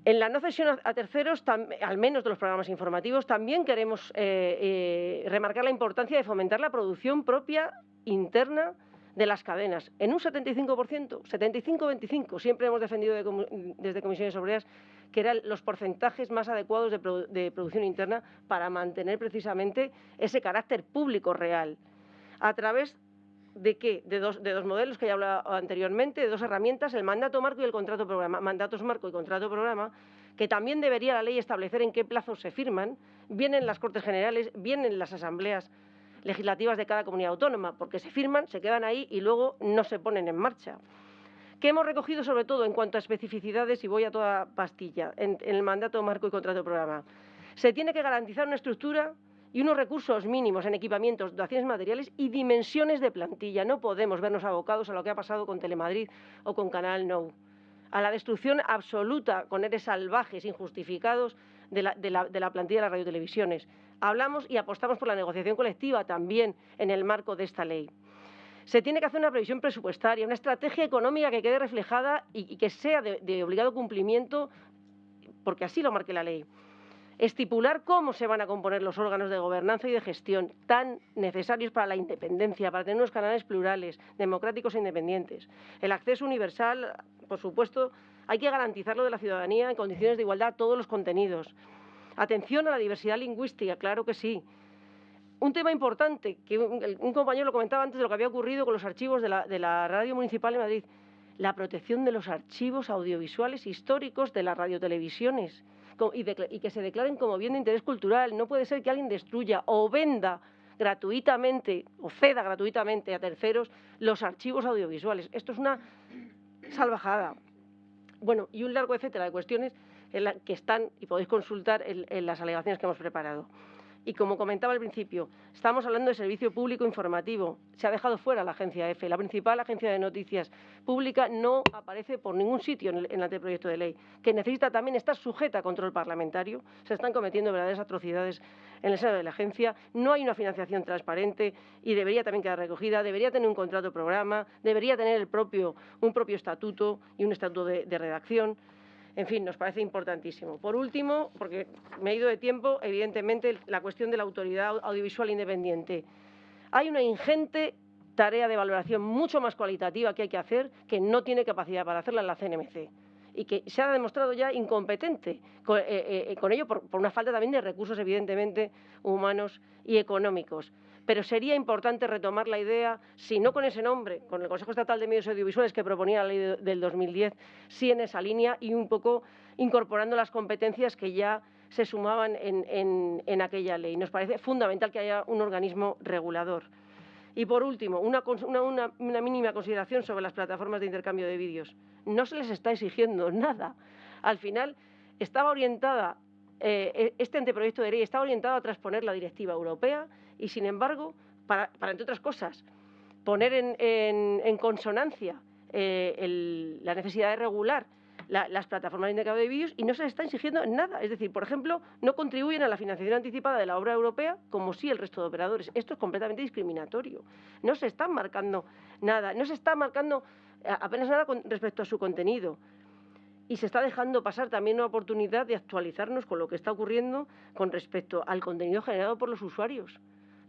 Speaker 3: En la no cesión a terceros, al menos de los programas informativos, también queremos eh, eh, remarcar la importancia de fomentar la producción propia interna de las cadenas en un 75%, 75-25. Siempre hemos defendido desde comisiones obreras que eran los porcentajes más adecuados de, producción interna para mantener precisamente ese carácter público real. A través ¿De qué? De dos, de dos modelos que ya he hablado anteriormente, de dos herramientas, el mandato marco y el contrato programa. Mandatos marco y contrato programa, que también debería la ley establecer en qué plazos se firman, bien en las Cortes Generales, bien en las asambleas legislativas de cada comunidad autónoma, porque se firman, se quedan ahí y luego no se ponen en marcha. ¿Qué hemos recogido sobre todo en cuanto a especificidades, y voy a toda pastilla, en el mandato marco y contrato programa? Se tiene que garantizar una estructura y unos recursos mínimos en equipamientos, dotaciones materiales y dimensiones de plantilla. No podemos vernos abocados a lo que ha pasado con Telemadrid o con Canal Nou, a la destrucción absoluta con eres salvajes, injustificados de la, de la plantilla de las radiotelevisiones. Hablamos y apostamos por la negociación colectiva también en el marco de esta ley. Se tiene que hacer una previsión presupuestaria, una estrategia económica que quede reflejada y, que sea de obligado cumplimiento, porque así lo marque la ley estipular cómo se van a componer los órganos de gobernanza y de gestión tan necesarios para la independencia, para tener unos canales plurales, democráticos e independientes. El acceso universal, por supuesto, hay que garantizarlo de la ciudadanía en condiciones de igualdad a todos los contenidos. Atención a la diversidad lingüística, claro que sí. Un tema importante, que un, compañero lo comentaba antes de lo que había ocurrido con los archivos de la, de la Radio Municipal de Madrid, la protección de los archivos audiovisuales históricos de las radiotelevisiones y, que se declaren como bien de interés cultural. No puede ser que alguien destruya o venda gratuitamente o ceda gratuitamente a terceros los archivos audiovisuales. Esto es una salvajada. Bueno, y un largo etcétera de cuestiones en la que están y podéis consultar en las alegaciones que hemos preparado. Y como comentaba al principio, estamos hablando de servicio público informativo. Se ha dejado fuera la agencia EFE. La principal agencia de noticias pública no aparece por ningún sitio en el, anteproyecto de ley, que necesita también estar sujeta a control parlamentario. Se están cometiendo verdaderas atrocidades en el seno de la agencia. No hay una financiación transparente y debería también quedar recogida. Debería tener un contrato programa, debería tener el un propio estatuto y un estatuto de redacción. En fin, nos parece importantísimo. Por último, porque me he ido de tiempo, evidentemente la cuestión de la autoridad audiovisual independiente. Hay una ingente tarea de valoración mucho más cualitativa que hay que hacer, que no tiene capacidad para hacerla en la CNMC y que se ha demostrado ya incompetente con, eh, eh, ello por, por, una falta también de recursos, evidentemente, humanos y económicos pero sería importante retomar la idea, si no con ese nombre, con el Consejo Estatal de Medios Audiovisuales que proponía la ley del 2010, sí en esa línea y un poco incorporando las competencias que ya se sumaban en, aquella ley. Nos parece fundamental que haya un organismo regulador. Y por último, una, mínima consideración sobre las plataformas de intercambio de vídeos. No se les está exigiendo nada. Al final, estaba orientada, eh, este anteproyecto de ley estaba orientado a transponer la directiva europea y, sin embargo, para, entre otras cosas, poner en, consonancia eh, la necesidad de regular las plataformas de intercambio de vídeos y no se les está exigiendo nada. Es decir, por ejemplo, no contribuyen a la financiación anticipada de la obra europea como sí el resto de operadores. Esto es completamente discriminatorio. No se está marcando nada, no se está marcando eh, apenas nada con respecto a su contenido. Y se está dejando pasar también una oportunidad de actualizarnos con lo que está ocurriendo con respecto al contenido generado por los usuarios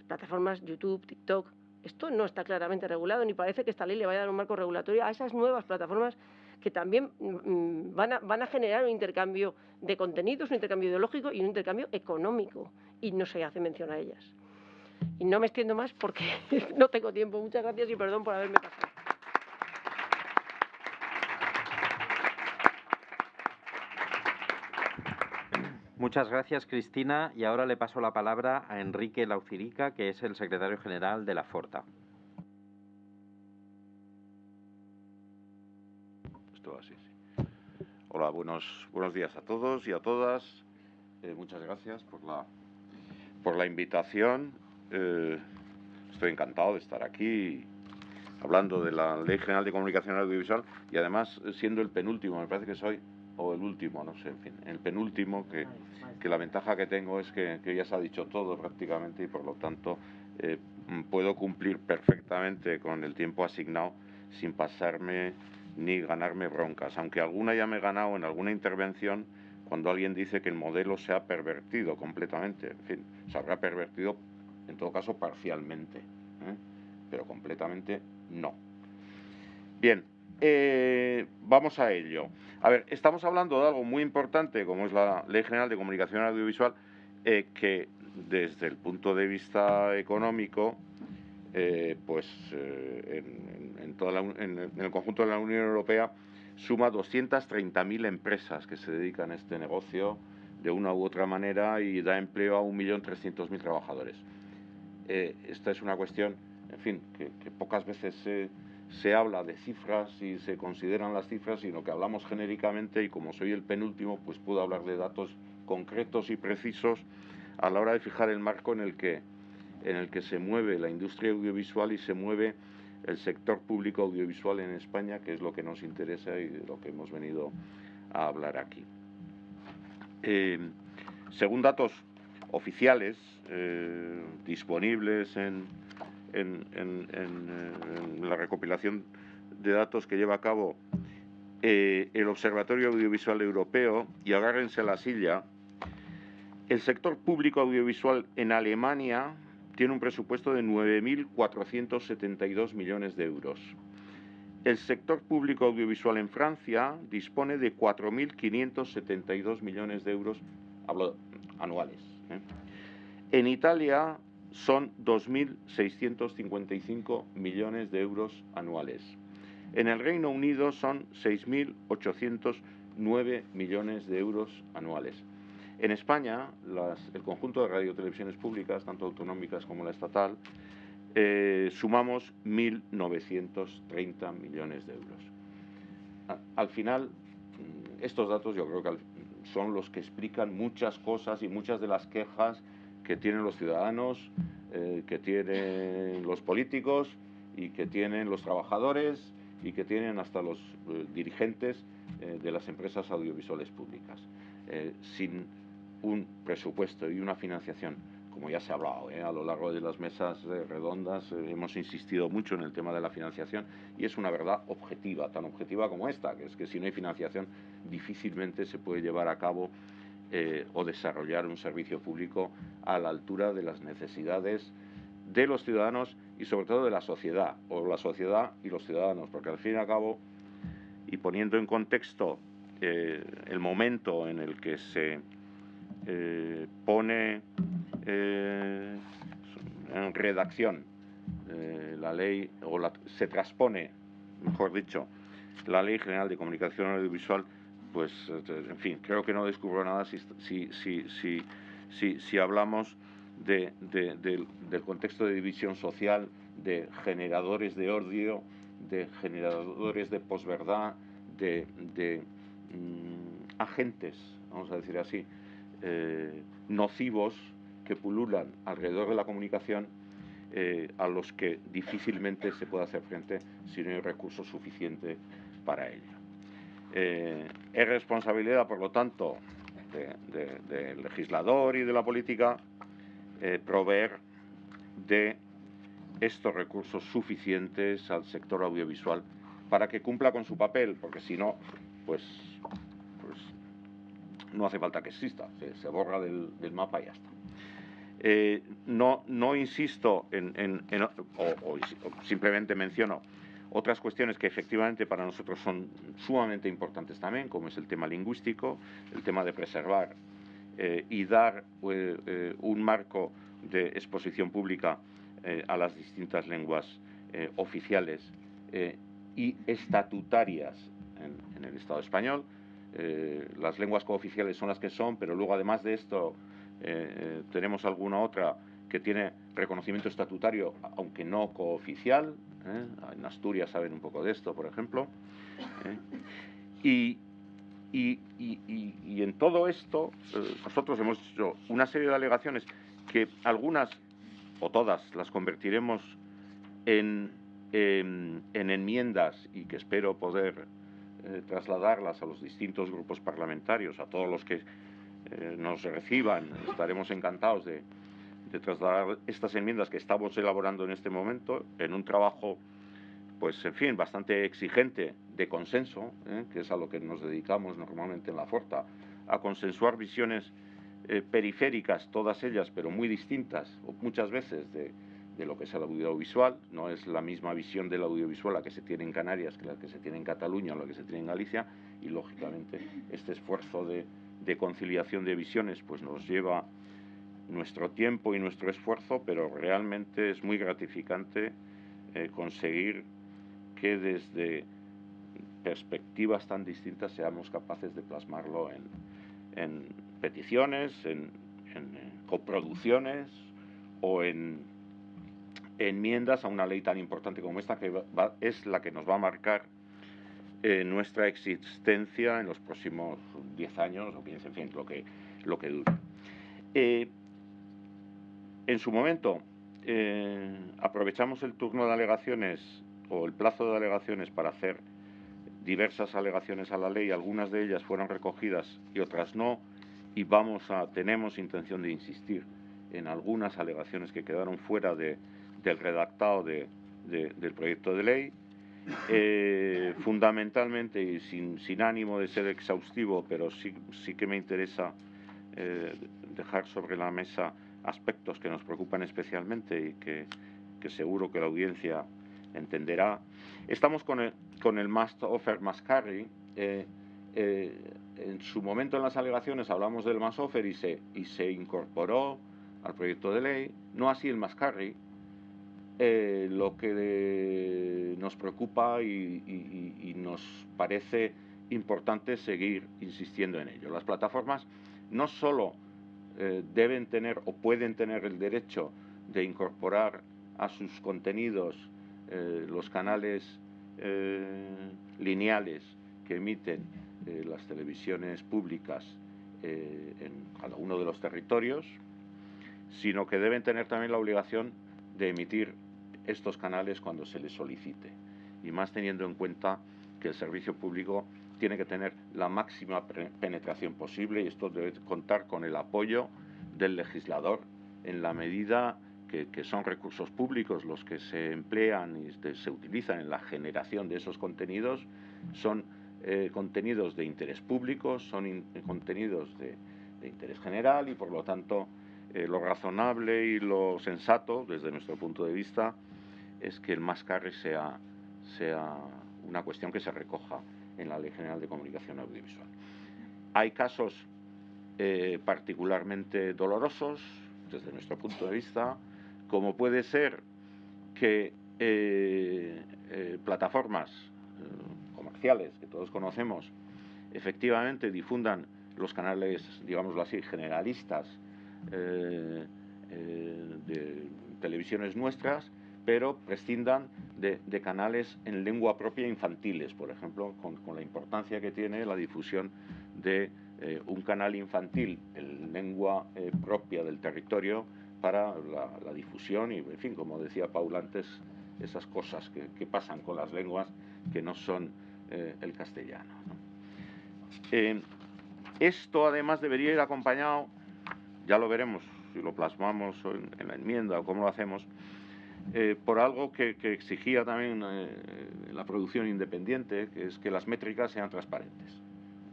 Speaker 3: plataformas YouTube, TikTok. Esto no está claramente regulado, ni parece que esta ley le vaya a dar un marco regulatorio a esas nuevas plataformas que también mm, van, a, van a generar un intercambio de contenidos, un intercambio ideológico y un intercambio económico, y no se hace mención a ellas. Y no me extiendo más porque no tengo tiempo. Muchas gracias y perdón por haberme pasado.
Speaker 1: Muchas gracias, Cristina. Y ahora le paso la palabra a Enrique Laucirica, que es el secretario general de la Forta.
Speaker 4: Hola, buenos, buenos días a todos y a todas. Eh, muchas gracias por la, por la invitación. Eh, estoy encantado de estar aquí hablando de la Ley General de Comunicación Audiovisual y además siendo el penúltimo, me parece que soy o el último, no sé, en fin, el penúltimo, que, que la ventaja que tengo es que, que, ya se ha dicho todo prácticamente y por lo tanto eh, puedo cumplir perfectamente con el tiempo asignado sin pasarme ni ganarme broncas, aunque alguna ya me he ganado en alguna intervención cuando alguien dice que el modelo se ha pervertido completamente, en fin, se habrá pervertido en todo caso parcialmente, ¿eh? pero completamente no. Bien, eh, vamos a ello. A ver, estamos hablando de algo muy importante, como es la Ley General de Comunicación Audiovisual, eh, que desde el punto de vista económico, eh, pues eh, en, el conjunto de la Unión Europea suma 230.000 empresas que se dedican a este negocio de una u otra manera y da empleo a 1.300.000 trabajadores. Esta es una cuestión, en fin, que pocas veces se, se, habla de cifras y se consideran las cifras, sino que hablamos genéricamente y como soy el penúltimo, pues puedo hablar de datos concretos y precisos a la hora de fijar el marco en el que, en el que se mueve la industria audiovisual y se mueve el sector público audiovisual en España, que es lo que nos interesa y de lo que hemos venido a hablar aquí. Eh, según datos oficiales eh, disponibles en, en, en, en, la recopilación de datos que lleva a cabo eh, el Observatorio Audiovisual Europeo, y agárrense a la silla, el sector público audiovisual en Alemania tiene un presupuesto de 9.472 millones de euros. El sector público audiovisual en Francia dispone de 4.572 millones de euros hablo, anuales. ¿eh? En Italia son 2.655 millones de euros anuales. En el Reino Unido son 6.809 millones de euros anuales. En España, las, el conjunto de radiotelevisiones públicas, tanto autonómicas como la estatal, eh, sumamos 1.930 millones de euros. Al final, estos datos yo creo que son los que explican muchas cosas y muchas de las quejas que tienen los ciudadanos, eh, que tienen los políticos y que tienen los trabajadores y que tienen hasta los eh, dirigentes eh, de las empresas audiovisuales públicas. Sin un presupuesto y una financiación, como ya se ha hablado a lo largo de las mesas redondas, hemos insistido mucho en el tema de la financiación y es una verdad objetiva, tan objetiva como esta, que es que si no hay financiación difícilmente se puede llevar a cabo eh, o desarrollar un servicio público a la altura de las necesidades de los ciudadanos y sobre todo de la sociedad, o la sociedad y los ciudadanos, porque al fin y al cabo, y poniendo en contexto eh, el momento en el que se eh, pone en redacción la ley, o se transpone, mejor dicho, la Ley General de Comunicación Audiovisual, pues, en fin, creo que no descubro nada si, si, si, si, hablamos de, de, de, del contexto de división social, de generadores de odio, de generadores de posverdad, de, de mmm, agentes, vamos a decir así, eh, nocivos que pululan alrededor de la comunicación eh, a los que difícilmente se puede hacer frente si no hay recursos suficientes para ello. Eh, es responsabilidad, por lo tanto, del de, de legislador y de la política eh, proveer de estos recursos suficientes al sector audiovisual para que cumpla con su papel, porque si no, pues, pues no hace falta que exista, se, borra del, mapa y ya está. Eh, no, insisto en, o, simplemente menciono otras cuestiones que efectivamente para nosotros son sumamente importantes también, como es el tema lingüístico, el tema de preservar eh, y dar eh, un marco de exposición pública eh, a las distintas lenguas oficiales y estatutarias en, en, el Estado español. las lenguas cooficiales son las que son, pero luego además de esto tenemos alguna otra que tiene reconocimiento estatutario, aunque no cooficial, En Asturias saben un poco de esto, por ejemplo. Y, y, y, en todo esto, nosotros hemos hecho una serie de alegaciones que algunas o todas las convertiremos en, en, enmiendas y que espero poder eh, trasladarlas a los distintos grupos parlamentarios, a todos los que eh, nos reciban. Estaremos encantados de, de, trasladar estas enmiendas que estamos elaborando en este momento en un trabajo, pues en fin, bastante exigente de consenso, ¿eh? que es a lo que nos dedicamos normalmente en la Forta, a consensuar visiones periféricas, todas ellas, pero muy distintas, muchas veces de, de lo que es el audiovisual. No es la misma visión del audiovisual la que se tiene en Canarias que la que se tiene en Cataluña o la que se tiene en Galicia. Y lógicamente este esfuerzo de, conciliación de visiones pues nos lleva nuestro tiempo y nuestro esfuerzo, pero realmente es muy gratificante eh, conseguir que desde perspectivas tan distintas seamos capaces de plasmarlo en, peticiones, en coproducciones o en enmiendas a una ley tan importante como esta, que es la que nos va a marcar eh, nuestra existencia en los próximos 10 años o 15, en fin, lo que, lo que dure. Eh, en su momento, eh, aprovechamos el turno de alegaciones o el plazo de alegaciones para hacer diversas alegaciones a la ley, algunas de ellas fueron recogidas y otras no, y vamos a, tenemos intención de insistir en algunas alegaciones que quedaron fuera de, del redactado de, del proyecto de ley. Eh, fundamentalmente y sin, sin, ánimo de ser exhaustivo, pero sí, sí que me interesa eh, dejar sobre la mesa aspectos que nos preocupan especialmente y que, que seguro que la audiencia entenderá. Estamos con el, con el must offer, must carry. Eh, en su momento en las alegaciones hablamos del must offer y se, y se incorporó al proyecto de ley, no así el must carry, eh, lo que nos preocupa y, nos parece importante seguir insistiendo en ello. Las plataformas no solo eh, deben tener o pueden tener el derecho de incorporar a sus contenidos eh, los canales lineales que emiten las televisiones públicas en cada uno de los territorios, sino que deben tener también la obligación de emitir estos canales cuando se les solicite. Y más teniendo en cuenta que el servicio público tiene que tener la máxima penetración posible y esto debe contar con el apoyo del legislador en la medida que, son recursos públicos los que se emplean y se utilizan en la generación de esos contenidos, son eh, contenidos de interés público, son contenidos de, interés general y por lo tanto eh, lo razonable y lo sensato desde nuestro punto de vista es que el más carry sea, sea una cuestión que se recoja en la Ley General de Comunicación Audiovisual. Hay casos eh, particularmente dolorosos desde nuestro punto de vista, como puede ser que eh, eh, plataformas comerciales que todos conocemos efectivamente difundan los canales, digámoslo así, generalistas de televisiones nuestras pero prescindan de, canales en lengua propia infantiles, por ejemplo, con, la importancia que tiene la difusión de eh, un canal infantil en lengua eh, propia del territorio para la, difusión y, en fin, como decía Paul antes, esas cosas que, pasan con las lenguas que no son eh, el castellano. esto además debería ir acompañado, ya lo veremos si lo plasmamos en la enmienda o cómo lo hacemos, eh, por algo que, exigía también eh, la producción independiente, que es que las métricas sean transparentes.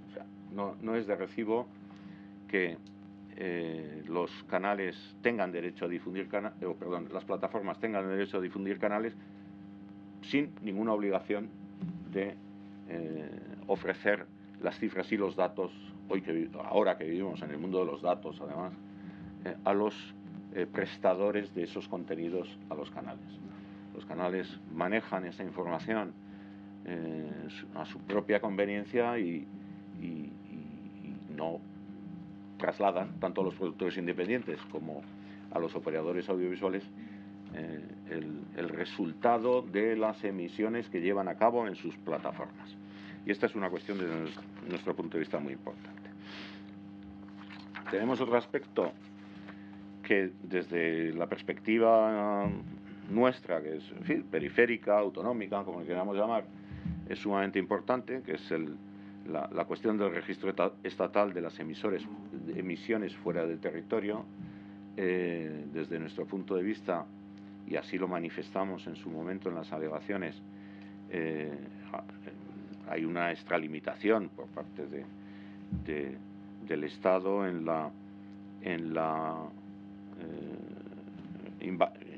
Speaker 4: O sea, no, es de recibo que eh, los canales tengan derecho a difundir canales, perdón, las plataformas tengan derecho a difundir canales sin ninguna obligación de ofrecer las cifras y los datos, hoy que, ahora que vivimos en el mundo de los datos, además, a los eh, prestadores de esos contenidos a los canales. Los canales manejan esa información eh, a su propia conveniencia y, no trasladan tanto a los productores independientes como a los operadores audiovisuales el, resultado de las emisiones que llevan a cabo en sus plataformas. Y esta es una cuestión desde nuestro punto de vista muy importante. Tenemos otro aspecto que desde la perspectiva nuestra, que es periférica, autonómica, como le queramos llamar, es sumamente importante, que es la, cuestión del registro estatal de las emisores, emisiones fuera del territorio. Eh, desde nuestro punto de vista, y así lo manifestamos en su momento en las alegaciones, eh, hay una extralimitación por parte del Estado en la, en la eh,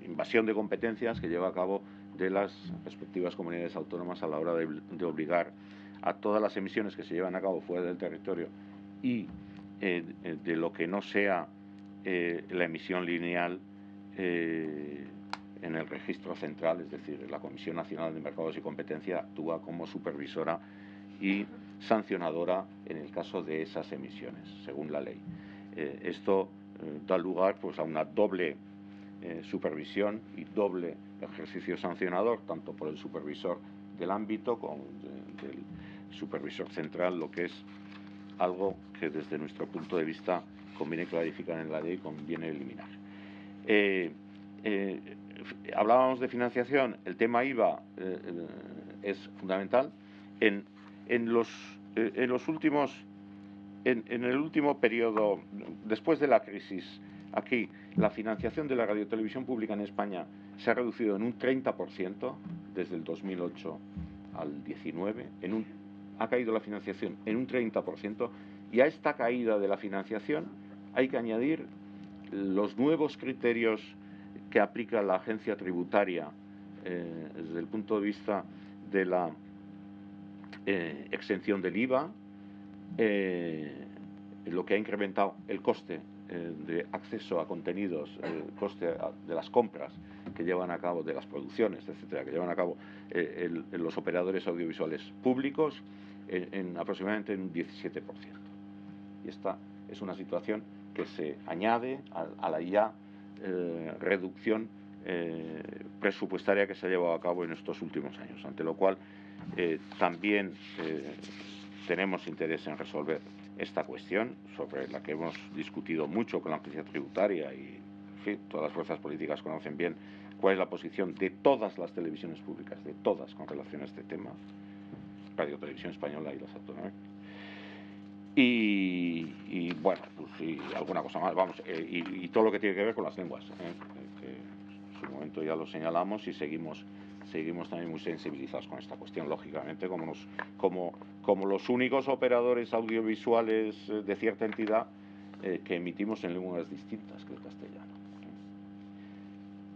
Speaker 4: invasión de competencias que lleva a cabo de las respectivas comunidades autónomas a la hora de, obligar a todas las emisiones que se llevan a cabo fuera del territorio y eh, de lo que no sea la emisión lineal en el registro central, es decir, la Comisión Nacional de Mercados y Competencia actúa como supervisora y sancionadora en el caso de esas emisiones, según la ley. Eh, esto eh, da lugar pues, a una doble eh, supervisión y doble ejercicio sancionador, tanto por el supervisor del ámbito como del supervisor central, lo que es algo que desde nuestro punto de vista conviene clarificar en la ley y conviene eliminar hablábamos de financiación, el tema IVA eh, eh, es fundamental. En, en, los, eh, en los últimos, en, el último periodo, después de la crisis, aquí la financiación de la radiotelevisión pública en España se ha reducido en un 30% desde el 2008 al 19, en un, ha caído la financiación en un 30%, y a esta caída de la financiación hay que añadir los nuevos criterios que aplica la agencia tributaria eh, desde el punto de vista de la eh, exención del IVA, eh, lo que ha incrementado el coste de acceso a contenidos, el coste de las compras que llevan a cabo, de las producciones, etcétera, que llevan a cabo los operadores audiovisuales públicos en, aproximadamente en un 17%. Y esta es una situación que se añade a la ya eh, reducción eh, presupuestaria que se ha llevado a cabo en estos últimos años, ante lo cual eh, también tenemos interés en resolver esta cuestión, sobre la que hemos discutido mucho con la agencia tributaria y todas las fuerzas políticas conocen bien cuál es la posición de todas las televisiones públicas, de todas con relación a este tema, Radio Televisión Española y las autonómicas y, bueno, pues y alguna cosa más, vamos, eh, y, todo lo que tiene que ver con las lenguas, ¿eh? que en su momento ya lo señalamos y seguimos seguimos también muy sensibilizados con esta cuestión, lógicamente, como, como, como los únicos operadores audiovisuales eh, de cierta entidad que emitimos en lenguas distintas que el castellano,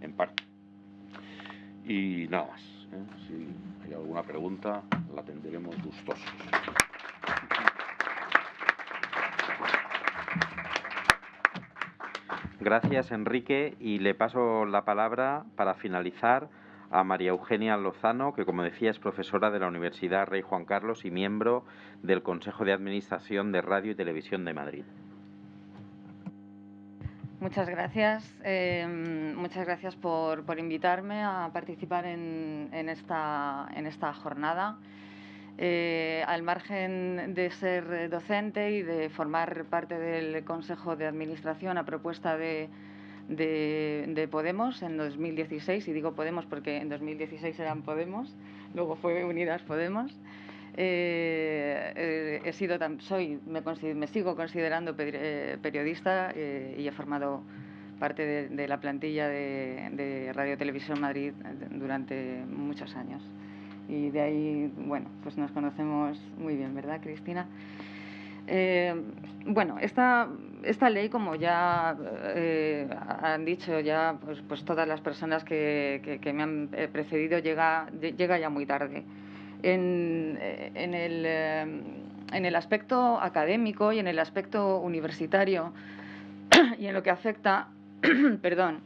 Speaker 4: en parte. Y nada más, si hay alguna pregunta, la tendremos gustosos.
Speaker 1: Gracias, Enrique. Y le paso la palabra para finalizar a María Eugenia Lozano, que como decía es profesora de la Universidad Rey Juan Carlos y miembro del Consejo de Administración de Radio y Televisión de Madrid.
Speaker 5: Muchas gracias. Em, muchas gracias por, invitarme a participar en, esta, en esta jornada. Eh, al margen de ser docente y de formar parte del Consejo de Administración a propuesta de, Podemos en 2016, y digo Podemos porque en 2016 eran Podemos, luego fue Unidas Podemos. Eh, eh, he sido, soy, me, sigo considerando periodista y he formado parte de, la plantilla de, de Radio Televisión Madrid durante muchos años y de ahí, bueno, pues nos conocemos muy bien, ¿verdad, Cristina? Eh, bueno, esta, esta ley, como ya eh, han dicho ya pues, pues todas las personas que, me han eh, precedido, llega, llega ya muy tarde. En, en, el, en el aspecto académico y en el aspecto universitario y en lo que afecta perdón,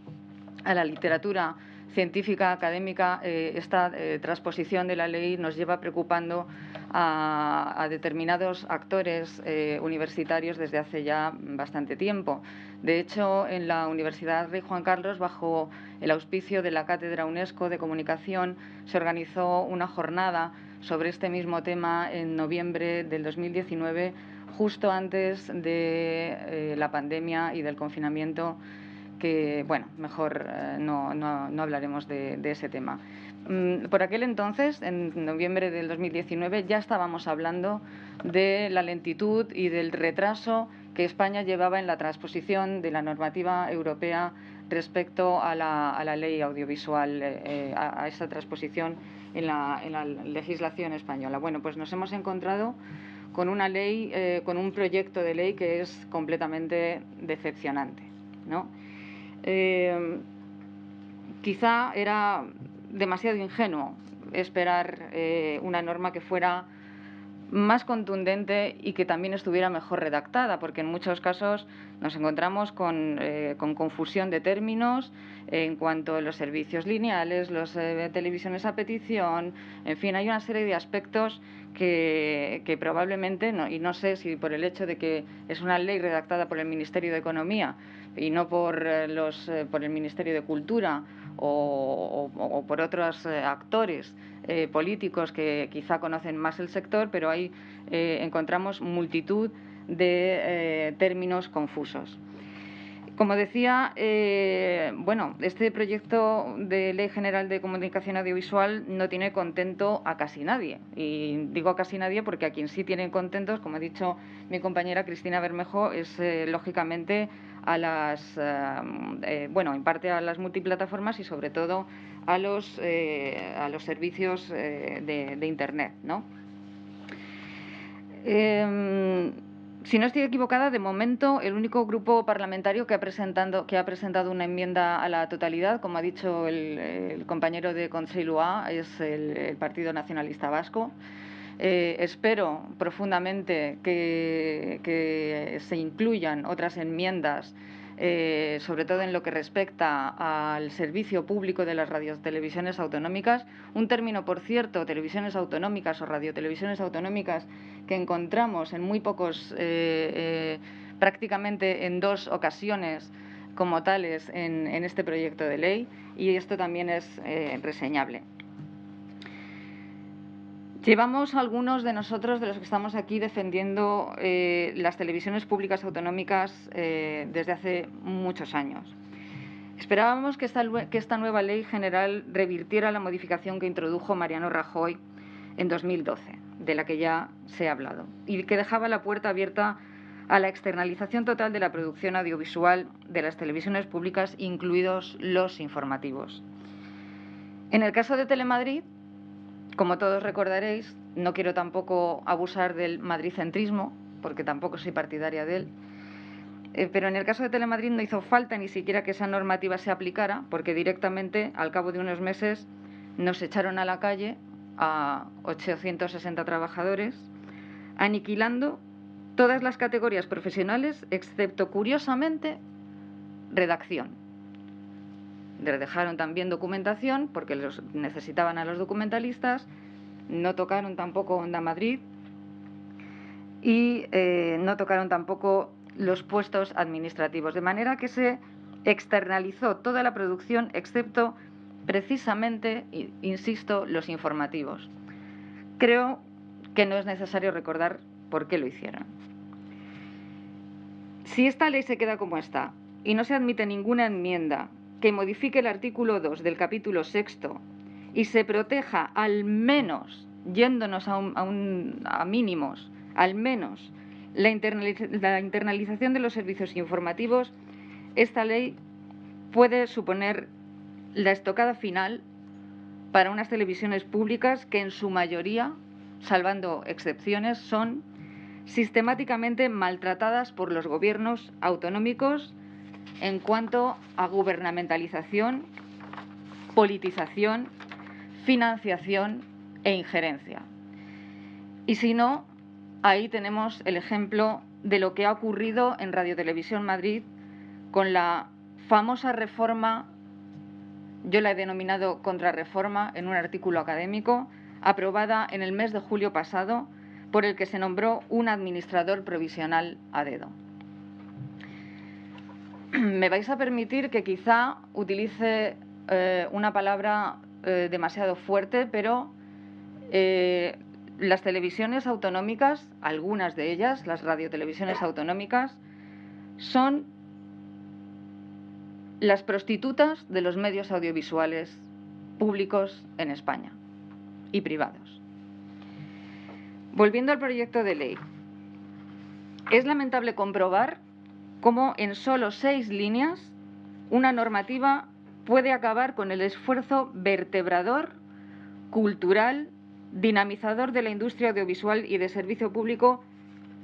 Speaker 5: a la literatura científica, académica, eh, esta eh, transposición de la ley nos lleva preocupando a, determinados actores eh, universitarios desde hace ya bastante tiempo. De hecho, en la Universidad Rey Juan Carlos, bajo el auspicio de la Cátedra UNESCO de Comunicación, se organizó una jornada sobre este mismo tema en noviembre del 2019, justo antes de eh, la pandemia y del confinamiento, que, bueno, mejor eh, no, hablaremos de ese tema. Mm, por aquel entonces, en noviembre del 2019, ya estábamos hablando de la lentitud y del retraso que España llevaba en la transposición de la normativa europea respecto a la, ley audiovisual, eh, eh, a, esa transposición en la, legislación española. Bueno, pues nos hemos encontrado con una ley, eh, con un proyecto de ley que es completamente decepcionante. ¿no? quizá era demasiado ingenuo esperar eh, una norma que fuera más contundente y que también estuviera mejor redactada, porque en muchos casos nos encontramos con, eh, confusión de términos en cuanto a los servicios lineales, las eh, televisiones a petición, en fin, hay una serie de aspectos que, que probablemente, no, y no sé si por el hecho de que es una ley redactada por el Ministerio de Economía y no por, los, por el Ministerio de Cultura o, por otros eh, actores eh, políticos que quizá conocen más el sector, pero ahí eh, encontramos multitud de términos confusos. Como decía, bueno, este proyecto de Ley General de Comunicación Audiovisual no tiene contento a casi nadie. Y digo a casi nadie porque a quien sí tienen contentos, como ha dicho mi compañera Cristina Bermejo, es lógicamente a las, eh, eh, bueno, en parte a las multiplataformas y sobre todo a los, eh, a los servicios de, Internet, ¿no? Si no estoy equivocada, de momento el único grupo parlamentario que ha, presentado, que ha presentado una enmienda a la totalidad, como ha dicho el, compañero de A, es el Partido Nacionalista Vasco. Eh, espero profundamente que, se incluyan otras enmiendas, eh, sobre todo en lo que respecta al servicio público de las radiotelevisiones autonómicas. Un término, por cierto, televisiones autonómicas o radiotelevisiones autonómicas que encontramos en muy pocos, eh, prácticamente en dos ocasiones como tales en, en, este proyecto de ley y esto también es reseñable. Llevamos algunos de nosotros, de los que estamos aquí, defendiendo eh, las televisiones públicas autonómicas eh, desde hace muchos años. Esperábamos que esta, que esta nueva ley general revirtiera la modificación que introdujo Mariano Rajoy en 2012, de la que ya se ha hablado, y que dejaba la puerta abierta a la externalización total de la producción audiovisual de las televisiones públicas, incluidos los informativos. En el caso de Telemadrid, como todos recordaréis, no quiero tampoco abusar del madricentrismo, porque tampoco soy partidaria de él, eh, pero en el caso de Telemadrid no hizo falta ni siquiera que esa normativa se aplicara, porque directamente, al cabo de unos meses, nos echaron a la calle a 860 trabajadores, aniquilando todas las categorías profesionales, excepto, curiosamente, redacción dejaron también documentación porque los necesitaban a los documentalistas, no tocaron tampoco Onda Madrid y eh, no tocaron tampoco los puestos administrativos, de manera que se externalizó toda la producción excepto precisamente, insisto, los informativos. Creo que no es necesario recordar por qué lo hicieron. Si esta ley se queda como está y no se admite ninguna enmienda que modifique el artículo 2 del capítulo sexto y se proteja al menos, yéndonos a, mínimos, al menos la internalización de los servicios informativos, esta ley puede suponer la estocada final para unas televisiones públicas que en su mayoría, salvando excepciones, son sistemáticamente maltratadas por los gobiernos autonómicos en cuanto a gubernamentalización, politización, financiación e injerencia. Y si no, ahí tenemos el ejemplo de lo que ha ocurrido en Radio Televisión Madrid con la famosa reforma, yo la he denominado contrarreforma en un artículo académico, aprobada en el mes de julio pasado, por el que se nombró un administrador provisional a dedo. Me vais a permitir que quizá utilice eh, una palabra eh, demasiado fuerte, pero eh, las televisiones autonómicas, algunas de ellas, las radiotelevisiones autonómicas, son las prostitutas de los medios audiovisuales públicos en España y privados. Volviendo al proyecto de ley, es lamentable comprobar cómo en solo seis líneas una normativa puede acabar con el esfuerzo vertebrador, cultural, dinamizador de la industria audiovisual y de servicio público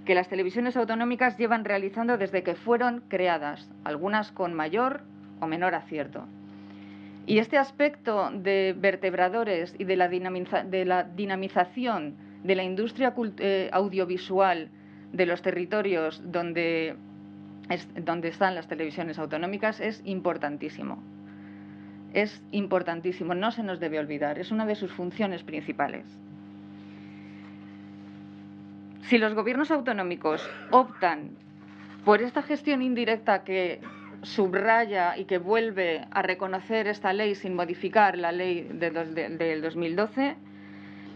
Speaker 5: que las televisiones autonómicas llevan realizando desde que fueron creadas, algunas con mayor o menor acierto. Y este aspecto de vertebradores y de la, dinamización de la industria eh, audiovisual de los territorios donde, donde están las televisiones autonómicas es importantísimo. Es importantísimo, no se nos debe olvidar, es una de sus funciones principales. Si los gobiernos autonómicos optan por esta gestión indirecta que subraya y que vuelve a reconocer esta ley sin modificar la ley del 2012,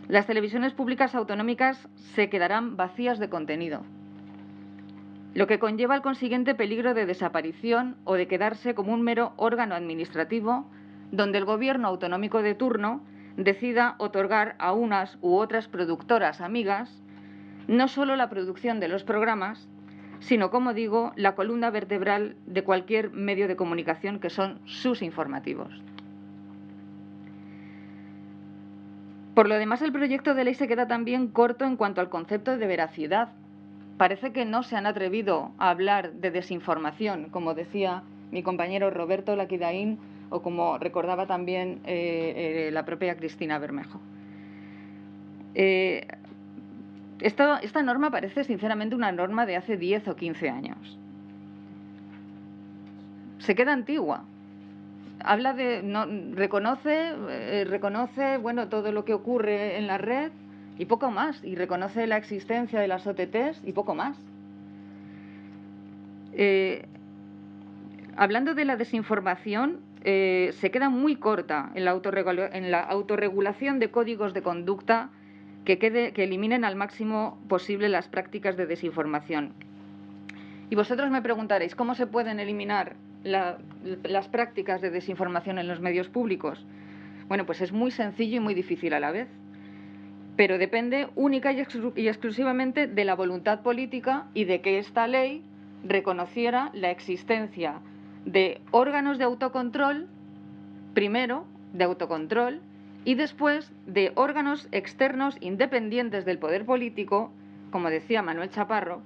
Speaker 5: las televisiones públicas autonómicas se quedarán vacías de contenido, lo que conlleva el consiguiente peligro de desaparición o de quedarse como un mero órgano administrativo donde el gobierno autonómico de turno decida otorgar a unas u otras productoras amigas no solo la producción de los programas, sino, como digo, la columna vertebral de cualquier medio de comunicación que son sus informativos. Por lo demás, el proyecto de ley se queda también corto en cuanto al concepto de veracidad. Parece que no se han atrevido a hablar de desinformación, como decía mi compañero Roberto Laquidaín o como recordaba también eh, eh, la propia Cristina Bermejo. Eh, esta, norma parece sinceramente una norma de hace 10 o 15 años. Se queda antigua. Habla de, reconoce, eh, reconoce bueno, todo lo que ocurre en la red y poco más. Y reconoce la existencia de las OTTs y poco más. Eh, hablando de la desinformación, eh, se queda muy corta en la, autorregulación de códigos de conducta que eliminen al máximo posible las prácticas de desinformación. Y vosotros me preguntaréis, ¿cómo se pueden eliminar las prácticas de desinformación en los medios públicos? Bueno, pues es muy sencillo y muy difícil a la vez, pero depende única y, exclusivamente de la voluntad política y de que esta ley reconociera la existencia de órganos de autocontrol, primero, de autocontrol, y después de órganos externos independientes del poder político, como decía Manuel Chaparro,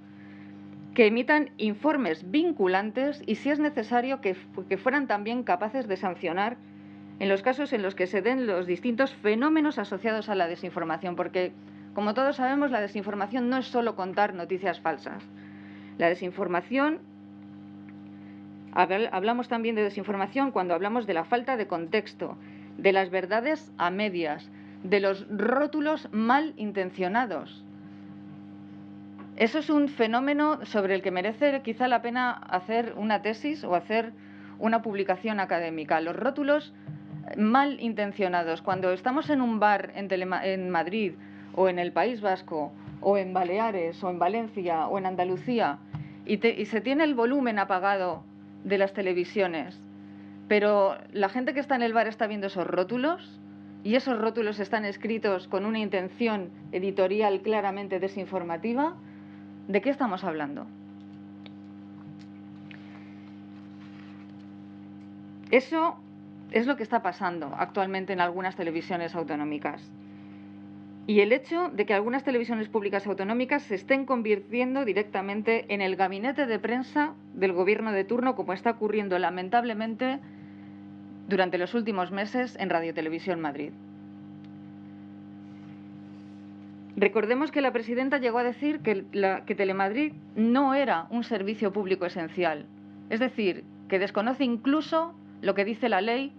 Speaker 5: que emitan informes vinculantes y, si es necesario, que, fueran también capaces de sancionar en los casos en los que se den los distintos fenómenos asociados a la desinformación, porque, como todos sabemos, la desinformación no es solo contar noticias falsas. La desinformación, hablamos también de desinformación cuando hablamos de la falta de contexto, de las verdades a medias, de los rótulos mal intencionados. Eso es un fenómeno sobre el que merece quizá la pena hacer una tesis o hacer una publicación académica. Los rótulos mal intencionados. Cuando estamos en un bar en, Madrid o en el País Vasco o en Baleares o en Valencia o en Andalucía y se tiene el volumen apagado de las televisiones pero la gente que está en el bar está viendo esos rótulos y esos rótulos están escritos con una intención editorial claramente desinformativa. ¿De qué estamos hablando? Eso es lo que está pasando actualmente en algunas televisiones autonómicas. Y el hecho de que algunas televisiones públicas autonómicas se estén convirtiendo directamente en el gabinete de prensa del gobierno de turno, como está ocurriendo lamentablemente durante los últimos meses en Radio Televisión Madrid. Recordemos que la presidenta llegó a decir que, que Telemadrid no era un servicio público esencial, es decir, que desconoce incluso lo que dice la ley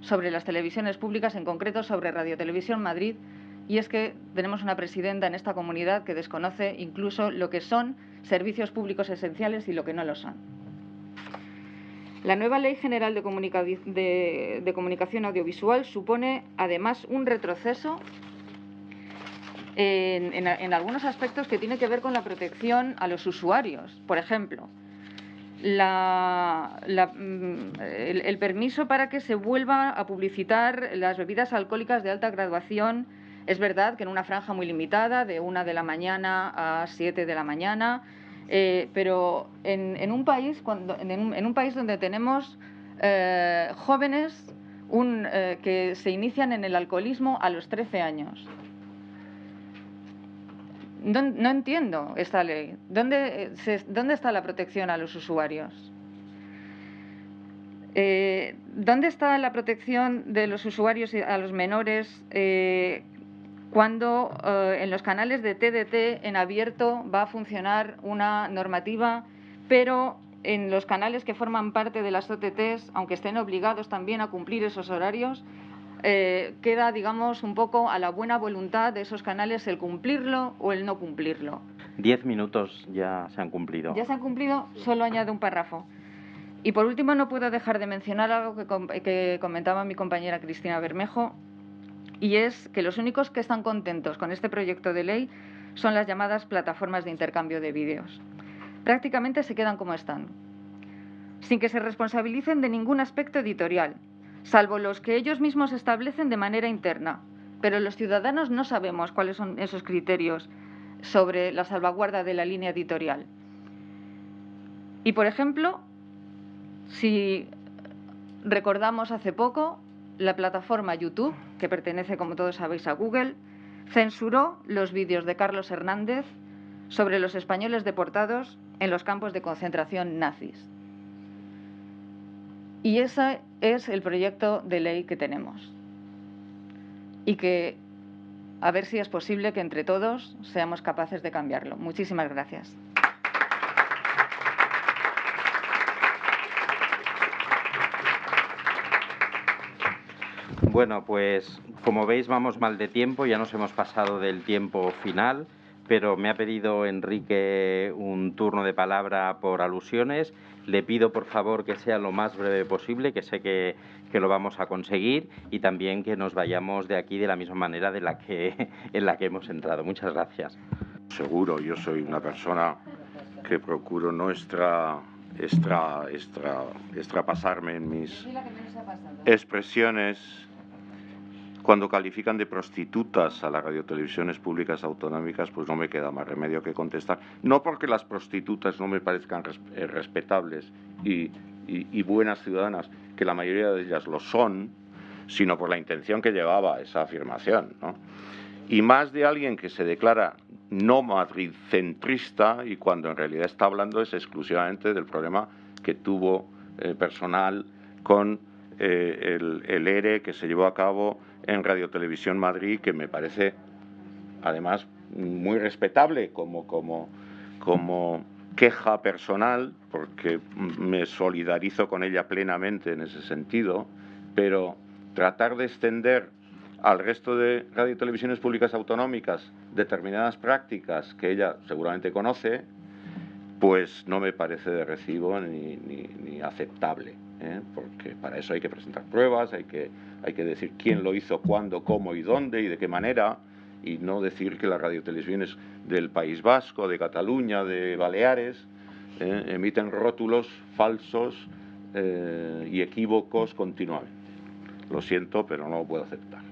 Speaker 5: sobre las televisiones públicas, en concreto sobre Radio Televisión Madrid, y es que tenemos una presidenta en esta comunidad que desconoce incluso lo que son servicios públicos esenciales y lo que no lo son. La nueva Ley General de, Comunicación Audiovisual supone, además, un retroceso en, algunos aspectos que tiene que ver con la protección a los usuarios. Por ejemplo, mm, el, permiso para que se vuelva a publicitar las bebidas alcohólicas de alta graduación es verdad que en una franja muy limitada, de una de la mañana a siete de la mañana, eh, pero en, un país en, un, país donde tenemos eh, jóvenes eh, que se inician en el alcoholismo a los 13 años. No, entiendo esta ley. ¿Dónde, ¿Dónde, está la protección a los usuarios? ¿Dónde está la protección de los usuarios y a los menores cuando eh, en los canales de TDT en abierto va a funcionar una normativa, pero en los canales que forman parte de las OTTs, aunque estén obligados también a cumplir esos horarios, eh, queda, digamos, un poco a la buena voluntad de esos canales el cumplirlo o el no cumplirlo.
Speaker 1: Diez minutos ya se han cumplido.
Speaker 5: Ya se han cumplido, solo añade un párrafo. Y por último, no puedo dejar de mencionar algo que comentaba mi compañera Cristina Bermejo, y es que los únicos que están contentos con este proyecto de ley son las llamadas plataformas de intercambio de vídeos. Prácticamente se quedan como están, sin que se responsabilicen de ningún aspecto editorial, salvo los que ellos mismos establecen de manera interna. Pero los ciudadanos no sabemos cuáles son esos criterios sobre la salvaguarda de la línea editorial. Y, por ejemplo, si recordamos hace poco la plataforma YouTube, que pertenece, como todos sabéis, a Google, censuró los vídeos de Carlos Hernández sobre los españoles deportados en los campos de concentración nazis. Y ese es el proyecto de ley que tenemos. Y que a ver si es posible que entre todos seamos capaces de cambiarlo. Muchísimas gracias.
Speaker 1: Bueno, pues como veis vamos mal de tiempo, ya nos hemos pasado del tiempo final, pero me ha pedido Enrique un turno de palabra por alusiones. Le pido por favor que sea lo más breve posible, que sé que, lo vamos a conseguir y también que nos vayamos de aquí de la misma manera de la que, en la que hemos entrado. Muchas gracias.
Speaker 4: Seguro, yo soy una persona que procuro no extra, extra, extra, extrapasarme en mis expresiones cuando califican de prostitutas a las radiotelevisiones públicas autonómicas, pues no me queda más remedio que contestar. No porque las prostitutas no me parezcan eh, respetables y, buenas ciudadanas, que la mayoría de ellas lo son, sino por la intención que llevaba esa afirmación. Y más de alguien que se declara no madridcentrista y cuando en realidad está hablando es exclusivamente del problema que tuvo eh, personal con eh, el, el ERE que se llevó a cabo en Radio Televisión Madrid, que me parece además muy respetable como, como, como queja personal, porque me solidarizo con ella plenamente en ese sentido, pero tratar de extender al resto de radio y televisiones públicas autonómicas determinadas prácticas que ella seguramente conoce, pues no me parece de recibo ni, ni aceptable. ¿eh? porque para eso hay que presentar pruebas, hay que, hay que decir quién lo hizo, cuándo, cómo y dónde y de qué manera, y no decir que las radiotelevisiones del País Vasco, de Cataluña, de Baleares, ¿eh? emiten rótulos falsos eh, y equívocos continuamente. Lo siento, pero no lo puedo aceptar.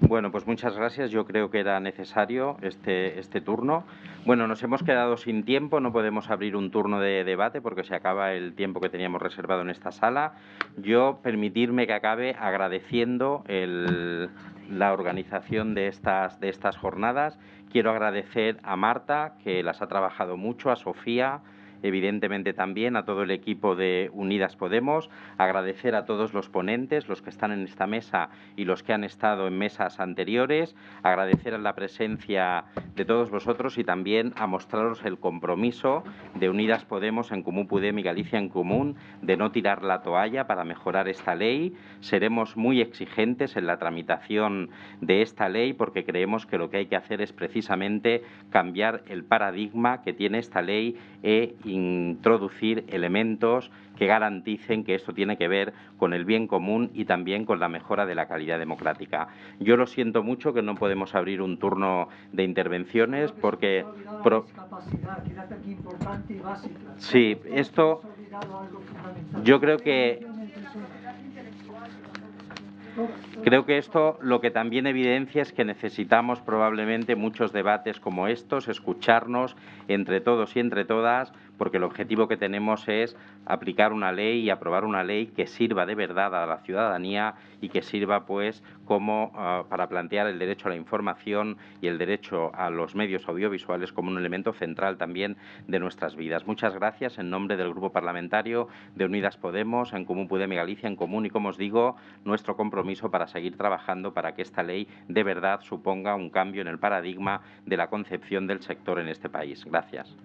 Speaker 1: Bueno, pues muchas gracias. Yo creo que era necesario este, este turno. Bueno, nos hemos quedado sin tiempo, no podemos abrir un turno de debate porque se acaba el tiempo que teníamos reservado en esta sala. Yo permitirme que acabe agradeciendo la organización de estas, de estas jornadas. Quiero agradecer a Marta, que las ha trabajado mucho, a Sofía, evidentemente también a todo el equipo de Unidas Podemos, agradecer a todos los ponentes, los que están en esta mesa y los que han estado en mesas anteriores, agradecer a la presencia de todos vosotros y también a mostraros el compromiso de Unidas Podemos, en Común Podem y Galicia en Común, de no tirar la toalla para mejorar esta ley. Seremos muy exigentes en la tramitación de esta ley porque creemos que lo que hay que hacer es precisamente cambiar el paradigma que tiene esta ley e introducir elementos que garanticen que esto tiene que ver con el bien común y también con la mejora de la calidad democrática. Yo lo siento mucho que no podemos abrir un turno de intervenciones porque... Sí, esto... Yo creo que Creo que esto lo que también evidencia es que necesitamos probablemente muchos debates como estos, escucharnos entre todos y entre todas, porque el objetivo que tenemos es aplicar una ley y aprobar una ley que sirva de verdad a la ciudadanía y que sirva pues como ah, para plantear el derecho a la información y el derecho a los medios audiovisuales como un elemento central también de nuestras vidas. Muchas gracias en nombre del Grupo Parlamentario de Unidas Podemos, en Común Podemos y Galicia en Común y como os digo, nuestro compromiso para seguir trabajando para que esta ley de verdad suponga un cambio en el paradigma de la concepción del sector en este país. Gracias.